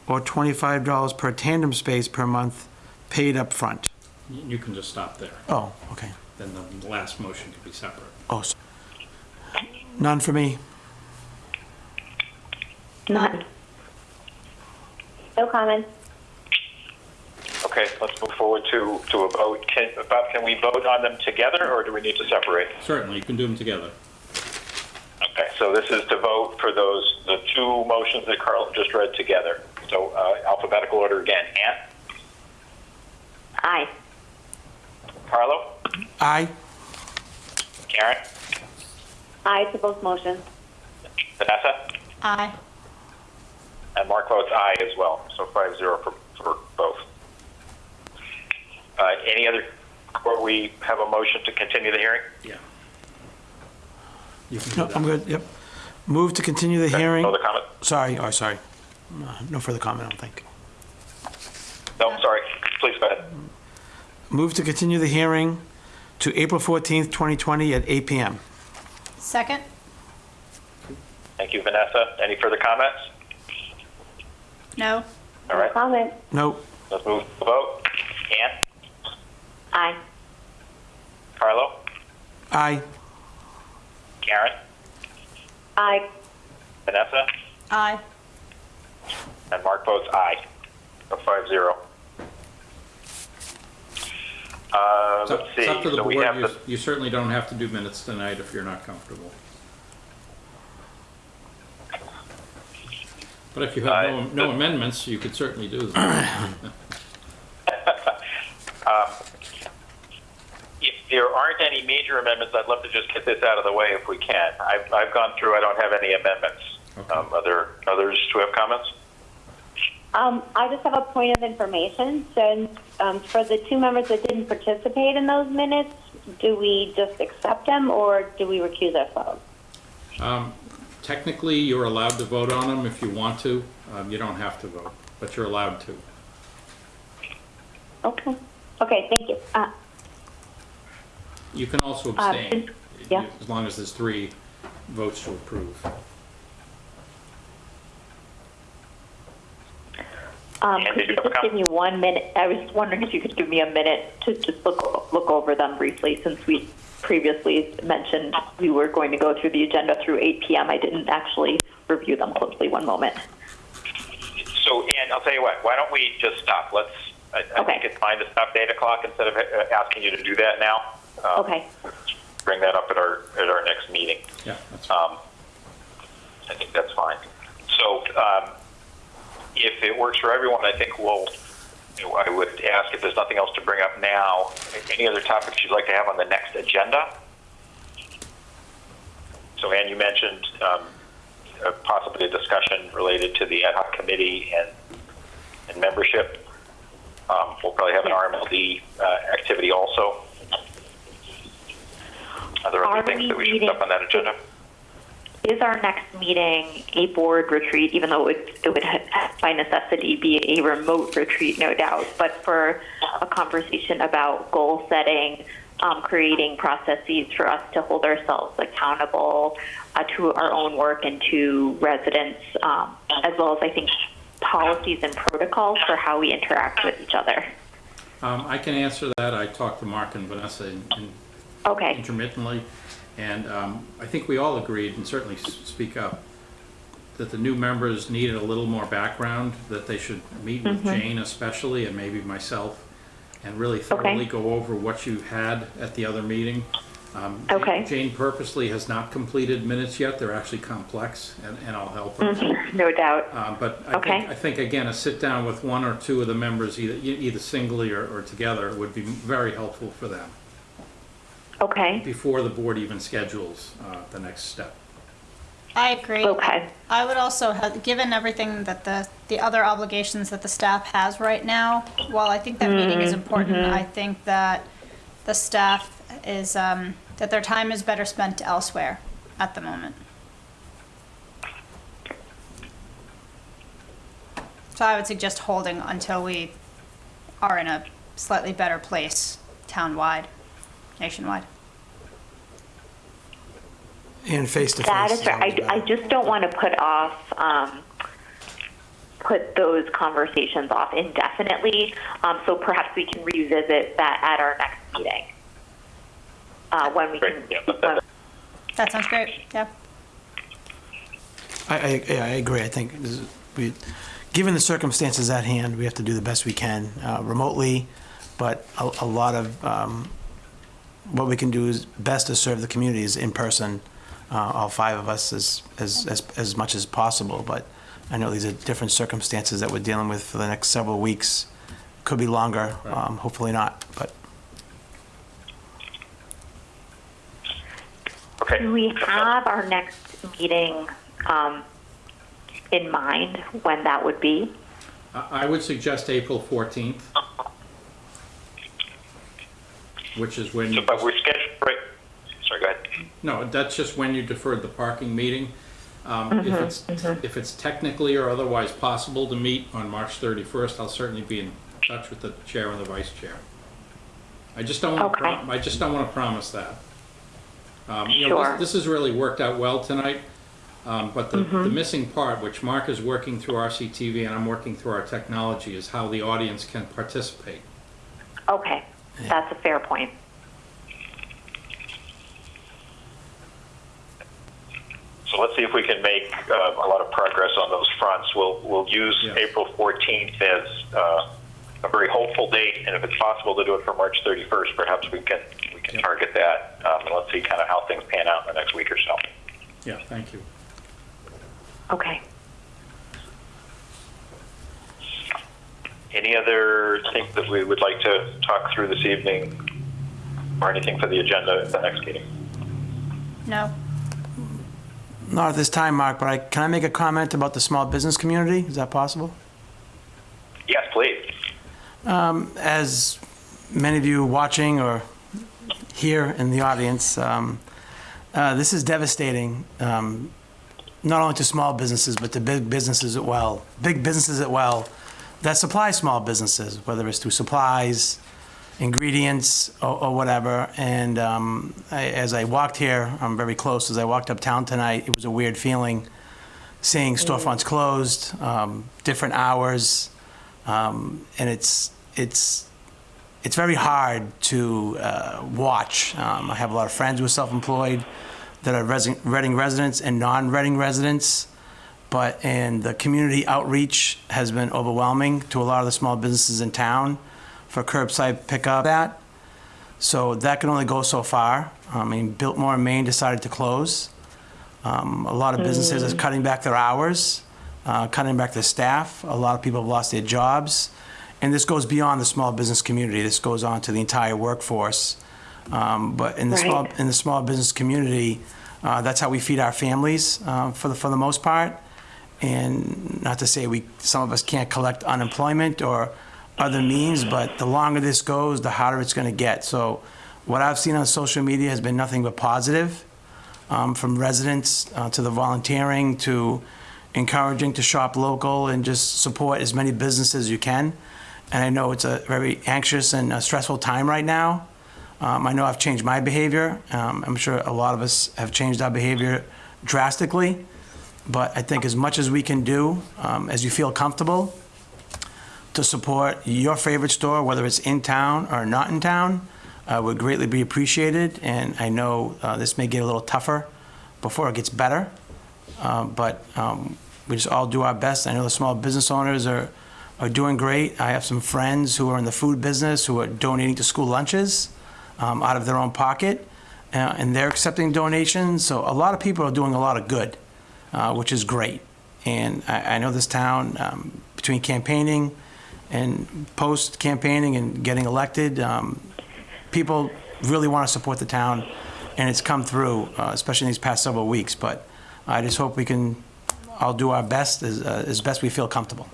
or $25 per tandem space per month paid up front. You can just stop there. Oh, okay. Then the last motion could be separate. Oh, s- none for me. None. No comments. Okay, let's move forward to, to a vote. Can, Bob, can we vote on them together, or do we need to separate? Certainly, you can do them together. Okay, so this is to vote for those, the two motions that Carl just read together. So uh, alphabetical order again. Ann? Aye. Carlo? Aye. Karen? Aye to both motions. Vanessa? Aye. And Mark votes aye as well, so 5-0 for, for both. Uh, Any other, or we have a motion to continue the hearing? Yeah. You can No. I'm good, yep. Move to continue the hearing. No other comment? Sorry, oh, sorry. No- No further comment, I don't think. No, sorry, please go ahead. Move to continue the hearing to April 14th, 2020 at 8 PM. Second? Thank you, Vanessa. Any further comments? No? All No right, comment. Nope. let's move to the vote. Ann? Aye. Carlo? Aye. Karen? Aye. Vanessa? Aye. And Mark votes aye, so 5-0. Uh, It's up- let's see, it's up to the so we board. have You- the, You certainly don't have to do minutes tonight if you're not comfortable. But if you have no Uh, no amendments, you could certainly do them. if there aren't any major amendments, I'd love to just get this out of the way if we can. I've, I've gone through, I don't have any amendments. Okay. Um, are there others who have comments? Um, I just have a point of information. Since um, for the two members that didn't participate in those minutes, do we just accept them or do we recuse ourselves? Um, Technically, you're allowed to vote on them if you want to. Um, You don't have to vote, but you're allowed to. Okay. Okay. Thank you. Uh, You can also Uh, abstain, yeah. as long as there's three votes to approve. Um, Ann, could you you have a just give me one minute? I was wondering if you could give me a minute to just look, look over them briefly, since we previously mentioned we were going to go through the agenda through 8 PM. I didn't actually review them closely. One moment. So, Ann, I'll tell you what, why don't we just stop? Let's, I, I Okay. think it's fine to stop at 8 o'clock instead of uh, asking you to do that now. Um, Okay. Bring that up at our, at our next meeting. Yeah, that's fine. Um, I think that's fine. So, um, if it works for everyone, I think we'll, you know, I would ask if there's nothing else to bring up now, any other topics you'd like to have on the next agenda? So, Anne, you mentioned um, uh, possibly a discussion related to the ad hoc committee and, and membership. Um, we'll probably have an RMLD uh, activity also. Are there Are things that we should put on that agenda? Is our next meeting a board retreat, even though it, it would by necessity be a remote retreat, no doubt, but for a conversation about goal setting, um, creating processes for us to hold ourselves accountable uh, to our own work and to residents, um, as well as I think policies and protocols for how we interact with each other. Um, I can answer that. I talked to Mark and Vanessa in- in- Okay. intermittently, and um, I think we all agreed, and certainly speak up, that the new members needed a little more background, that they should meet with Jane especially, and maybe myself, and really thoroughly go over what you had at the other meeting. Um, Okay. Jane purposely has not completed minutes yet. They're actually complex, and and I'll help her. No doubt. Uh, But I Okay. think, I think, again, a sit-down with one or two of the members, either either singly or or together, would be very helpful for them, Okay. before the board even schedules uh, the next step. I agree. Okay. I would also have, given everything that the, the other obligations that the staff has right now, while I think that meeting is important, I think that the staff is, um, that their time is better spent elsewhere at the moment. So I would suggest holding until we are in a slightly better place town-wide, nationwide. And face-to-face. That is right. I, I just don't want to put off, um, put those conversations off indefinitely. Um, so perhaps we can revisit that at our next meeting. Uh, when we can, that- when, That sounds great, yeah. I, I, yeah, I agree. I think this is- we, given the circumstances at hand, we have to do the best we can uh, remotely, but a, a lot of um, what we can do is best to serve the community is in person, uh, all five of us as, as, as, as much as possible. But I know these are different circumstances that we're dealing with for the next several weeks. Could be longer, um, hopefully not, but Okay. do we have our next meeting, um, in mind when that would be? I I would suggest April 14th, which is when, So, you but we're scheduled, right, sorry, go ahead. no, that's just when you deferred the parking meeting. Um, If it's, if it's technically or otherwise possible to meet on March 31st, I'll certainly be in touch with the chair and the vice chair. I just don't want to, Okay. I just don't want to promise that. Um, you know, this- Sure. This has really worked out well tonight, um, but the, the missing part, which Mark is working through RCTV and I'm working through our technology, is how the audience can participate. Okay, that's a fair point. So let's see if we can make uh, a lot of progress on those fronts. We'll, we'll use Yeah. April 14th as uh, a very hopeful date, and if it's possible to do it for March 31st, perhaps we can, we can Yeah. target that. Um, And let's see kind of how things pan out in the next week or so. Yeah, thank you. Okay. Any other things that we would like to talk through this evening, or anything for the agenda at the next meeting? No? not at this time, Mark, but I, can I make a comment about the small business community? Is that possible? Yes, please. as many of you watching or here in the audience, um, uh, this is devastating, um, not only to small businesses, but to big businesses as well. Big businesses as well that supply small businesses, whether it's through supplies, ingredients, or, or whatever. And um, I, as I walked here, I'm very close. As I walked uptown tonight, it was a weird feeling seeing storefronts closed, um, different hours, um, and it's it's it's very hard to uh, watch. Um, I have a lot of friends who are self-employed that are Reading residents and non-Reading residents, but and the community outreach has been overwhelming to a lot of the small businesses in town for curbside pickup. That so that can only go so far. I mean, Biltmore and Maine decided to close. Um, a lot of businesses are cutting back their hours, uh, cutting back their staff. A lot of people have lost their jobs. And this goes beyond the small business community. This goes on to the entire workforce. Um, but in the small in the small business community, uh, that's how we feed our families uh, for the for the most part. And not to say we some of us can't collect unemployment or other means, but the longer this goes, the harder it's going to get. So what I've seen on social media has been nothing but positive, um, from residents uh, to the volunteering to encouraging to shop local and just support as many businesses as you can. And I know it's a very anxious and uh, stressful time right now. Um, I know I've changed my behavior. Um, I'm sure a lot of us have changed our behavior drastically. But I think as much as we can do, um, as you feel comfortable, to support your favorite store, whether it's in town or not in town, uh, would greatly be appreciated. And I know uh, this may get a little tougher before it gets better, uh, but um, we just all do our best. I know the small business owners are, are doing great. I have some friends who are in the food business who are donating to school lunches um, out of their own pocket, uh, and they're accepting donations. So a lot of people are doing a lot of good, uh, which is great. And I, I know this town, um, between campaigning and post-campaigning and getting elected, um, people really want to support the town, and it's come through, uh, especially in these past several weeks. But I just hope we can all do our best as, uh, as best we feel comfortable.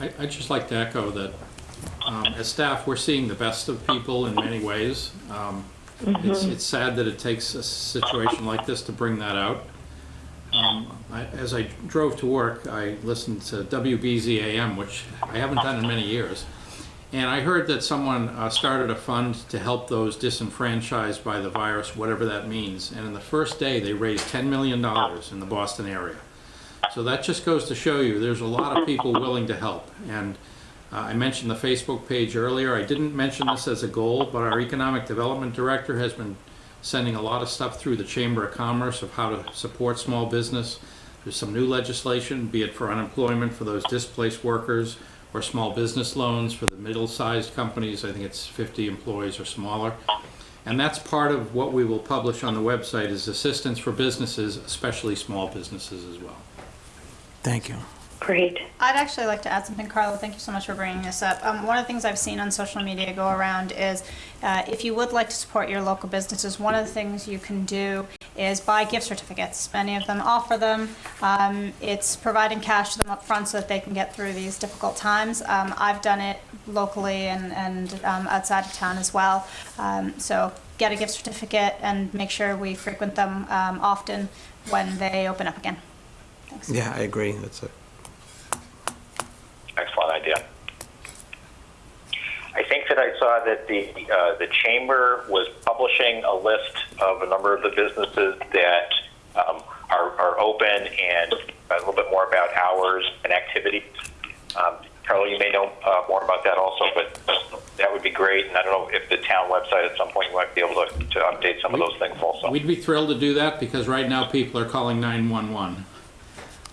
I- I'd just like to echo that, um, as staff, we're seeing the best of people in many ways. Um, It's it's sad that it takes a situation like this to bring that out. Um, I- As I drove to work, I listened to WBZAM, which I haven't done in many years. And I heard that someone uh, started a fund to help those disenfranchised by the virus, whatever that means. And in the first day, they raised $10 million in the Boston area. So that just goes to show you, there's a lot of people willing to help. And uh, I mentioned the Facebook page earlier. I didn't mention this as a goal, but our Economic Development Director has been sending a lot of stuff through the Chamber of Commerce of how to support small business. There's some new legislation, be it for unemployment for those displaced workers, or small business loans for the middle-sized companies. I think it's 50 employees or smaller. And that's part of what we will publish on the website is assistance for businesses, especially small businesses as well. Thank you. Great. I'd actually like to add something, Carlo. Thank you so much for bringing this up. Um, one of the things I've seen on social media go around is uh, if you would like to support your local businesses, one of the things you can do is buy gift certificates. Many of them offer them. Um, it's providing cash to them up front so that they can get through these difficult times. Um, I've done it locally and, and um, outside of town as well. Um, so get a gift certificate and make sure we frequent them um, often when they open up again. Thanks. Yeah, I agree. That's a, Excellent idea. I think that I saw that the uh, the chamber was publishing a list of a number of the businesses that um, are, are open and a little bit more about hours and activities. Um, Carlo, you may know uh, more about that also, but that would be great. And I don't know if the town website at some point you might be able to, to update some of those things also. We'd be thrilled to do that because right now people are calling 911.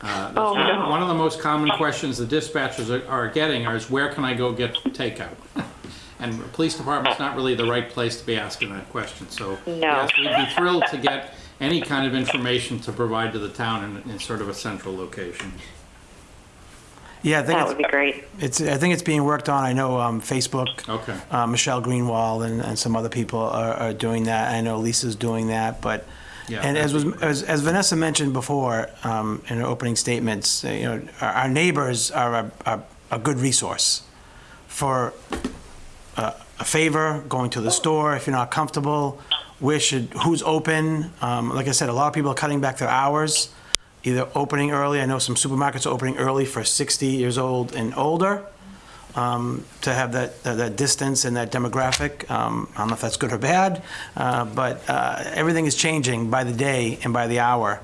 Uh, that's Oh, one- no. One of the most common questions the dispatchers are- are getting are is where can I go get takeout? And the police department's not really the right place to be asking that question, so. No. Yes, we'd be thrilled to get any kind of information to provide to the town in, in sort of a central location. yeah, I think That it's, would be great. it's, I think it's being worked on. I know um, Facebook, Okay. uh, Michelle Greenwald and, and some other people are, are doing that. I know Lisa's doing that, but, Yeah, and as was, as, as Vanessa mentioned before, um, in her opening statements, uh, you know, our, our neighbors are a, a, a good resource for uh, a favor, going to the store if you're not comfortable, where should, who's open. Um, like I said, a lot of people are cutting back their hours, either opening early. I know some supermarkets are opening early for 60 years old and older um, to have that, that that distance and that demographic. Um, I don't know if that's good or bad, uh, but uh, everything is changing by the day and by the hour.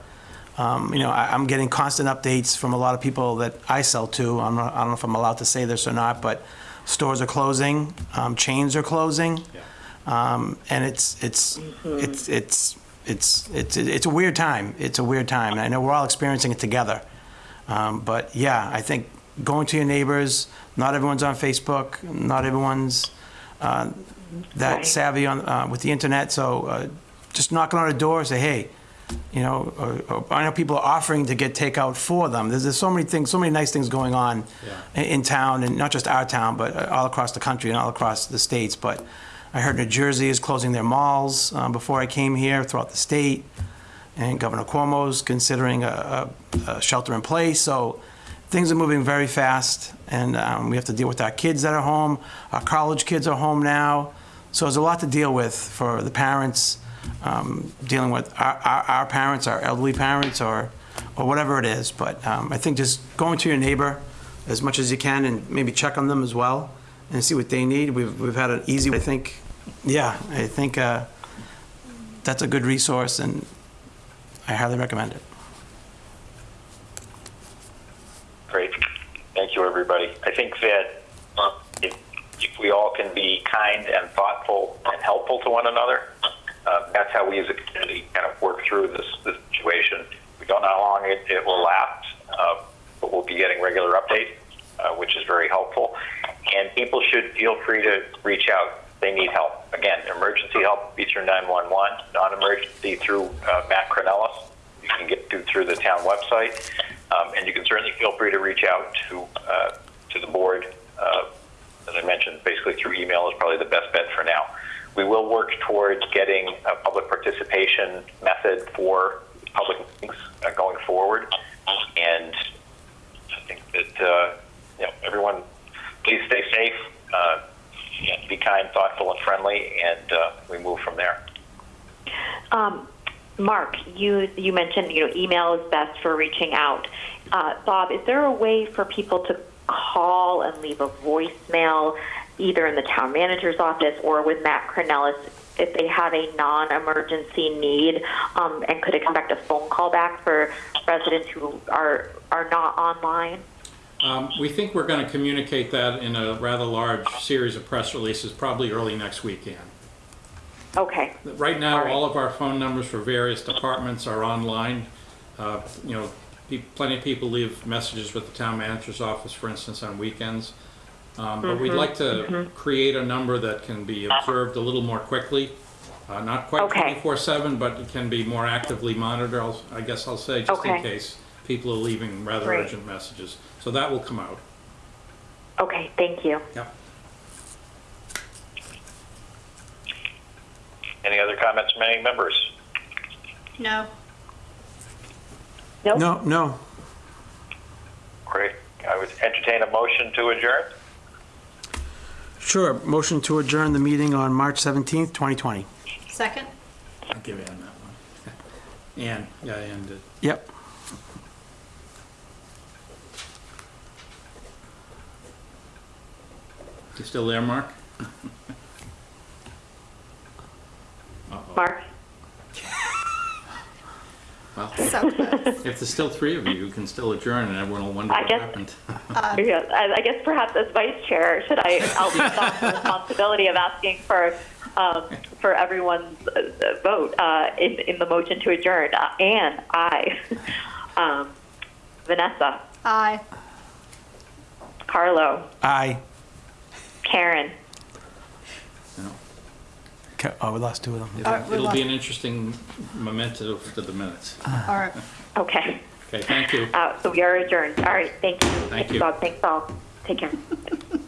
Um, You know, I- I'm getting constant updates from a lot of people that I sell to. I'm not- I don't know if I'm allowed to say this or not, but stores are closing, um, chains are closing. Um, And it's, it's, it's, it's, it's, it's, it's a weird time. It's a weird time. And I know we're all experiencing it together. Um, But yeah, I think going to your neighbors, not everyone's on Facebook, not everyone's uh, that Right. savvy on, uh, with the internet, so uh, just knocking on a door, say, hey, you know, or, or I know people are offering to get takeout for them. There's, there's so many things, so many nice things going on in, in town, and not just our town, but uh, all across the country and all across the states. But I heard New Jersey is closing their malls uh, before I came here throughout the state, and Governor Cuomo's considering a, a, a shelter in place. So things are moving very fast, and um, we have to deal with our kids that are home. Our college kids are home now. So there's a lot to deal with for the parents, um, dealing with our, our, our parents, our elderly parents, or, or whatever it is. But um, I think just going to your neighbor as much as you can and maybe check on them as well and see what they need. We've, we've had an easy, I think, yeah, I think uh, that's a good resource and I highly recommend it. Great. Thank you, everybody. I think that uh, if, if we all can be kind and thoughtful and helpful to one another, uh, that's how we as a community kind of work through this, this situation. We don't know how long it, it will last, uh, but we'll be getting regular updates, uh, which is very helpful. And people should feel free to reach out. They need help. Again, emergency help, through 911, non-emergency through uh, Matt Kraunelis. You can get to through the town website. Um, and you can certainly feel free to reach out to, uh, to the board. Uh, as I mentioned, basically through email is probably the best bet for now. We will work towards getting a public participation method for public meetings uh, going forward. And I think that, uh, you know, everyone, please stay safe, uh, be kind, thoughtful, and friendly, and uh, we move from there. Um, Mark, you you mentioned you know email is best for reaching out. Uh, Bob, is there a way for people to call and leave a voicemail, either in the town manager's office or with Matt Kraunelis, if they have a non-emergency need um, and could expect a phone call back for residents who are are not online? Um, We think we're going to communicate that in a rather large series of press releases, probably early next weekend. Okay. Right now, All right. all of our phone numbers for various departments are online. Uh, You know, plenty of people leave messages with the town manager's office, for instance, on weekends. Um, But we'd Mm-hmm, like to create a number that can be observed a little more quickly. Uh, Not quite Okay. 24/7, but it can be more actively monitored, I'll- I guess I'll say, just in case people are leaving rather Great. urgent messages. So that will come out. Okay. Thank you. Yep. Any other comments from any members? No. Nope. No, no. Great. I would entertain a motion to adjourn. Sure. Motion to adjourn the meeting on March 17th, 2020. Second? I'll give Ann that one. Ann, yeah, Ann did. Yep. You still there, Mark? Mark. Well, So close. if there's still three of you, you can still adjourn and everyone will wonder I what guess- happened. Yeah, I I guess perhaps as vice chair, should I, I'll take on the responsibility of asking for, um, for everyone's uh, vote uh, in, in the motion to adjourn. Uh, Anne, aye. Um, Vanessa, Aye. Carlo, Aye. Karen. You know, Okay, Oh, we lost two of them. All right, It'll we it'll be an interesting memento to the minutes. All right. Okay, Okay, thank you. uh, so we are adjourned. All right, thank you. Thank you. Bob, thanks all. Take care.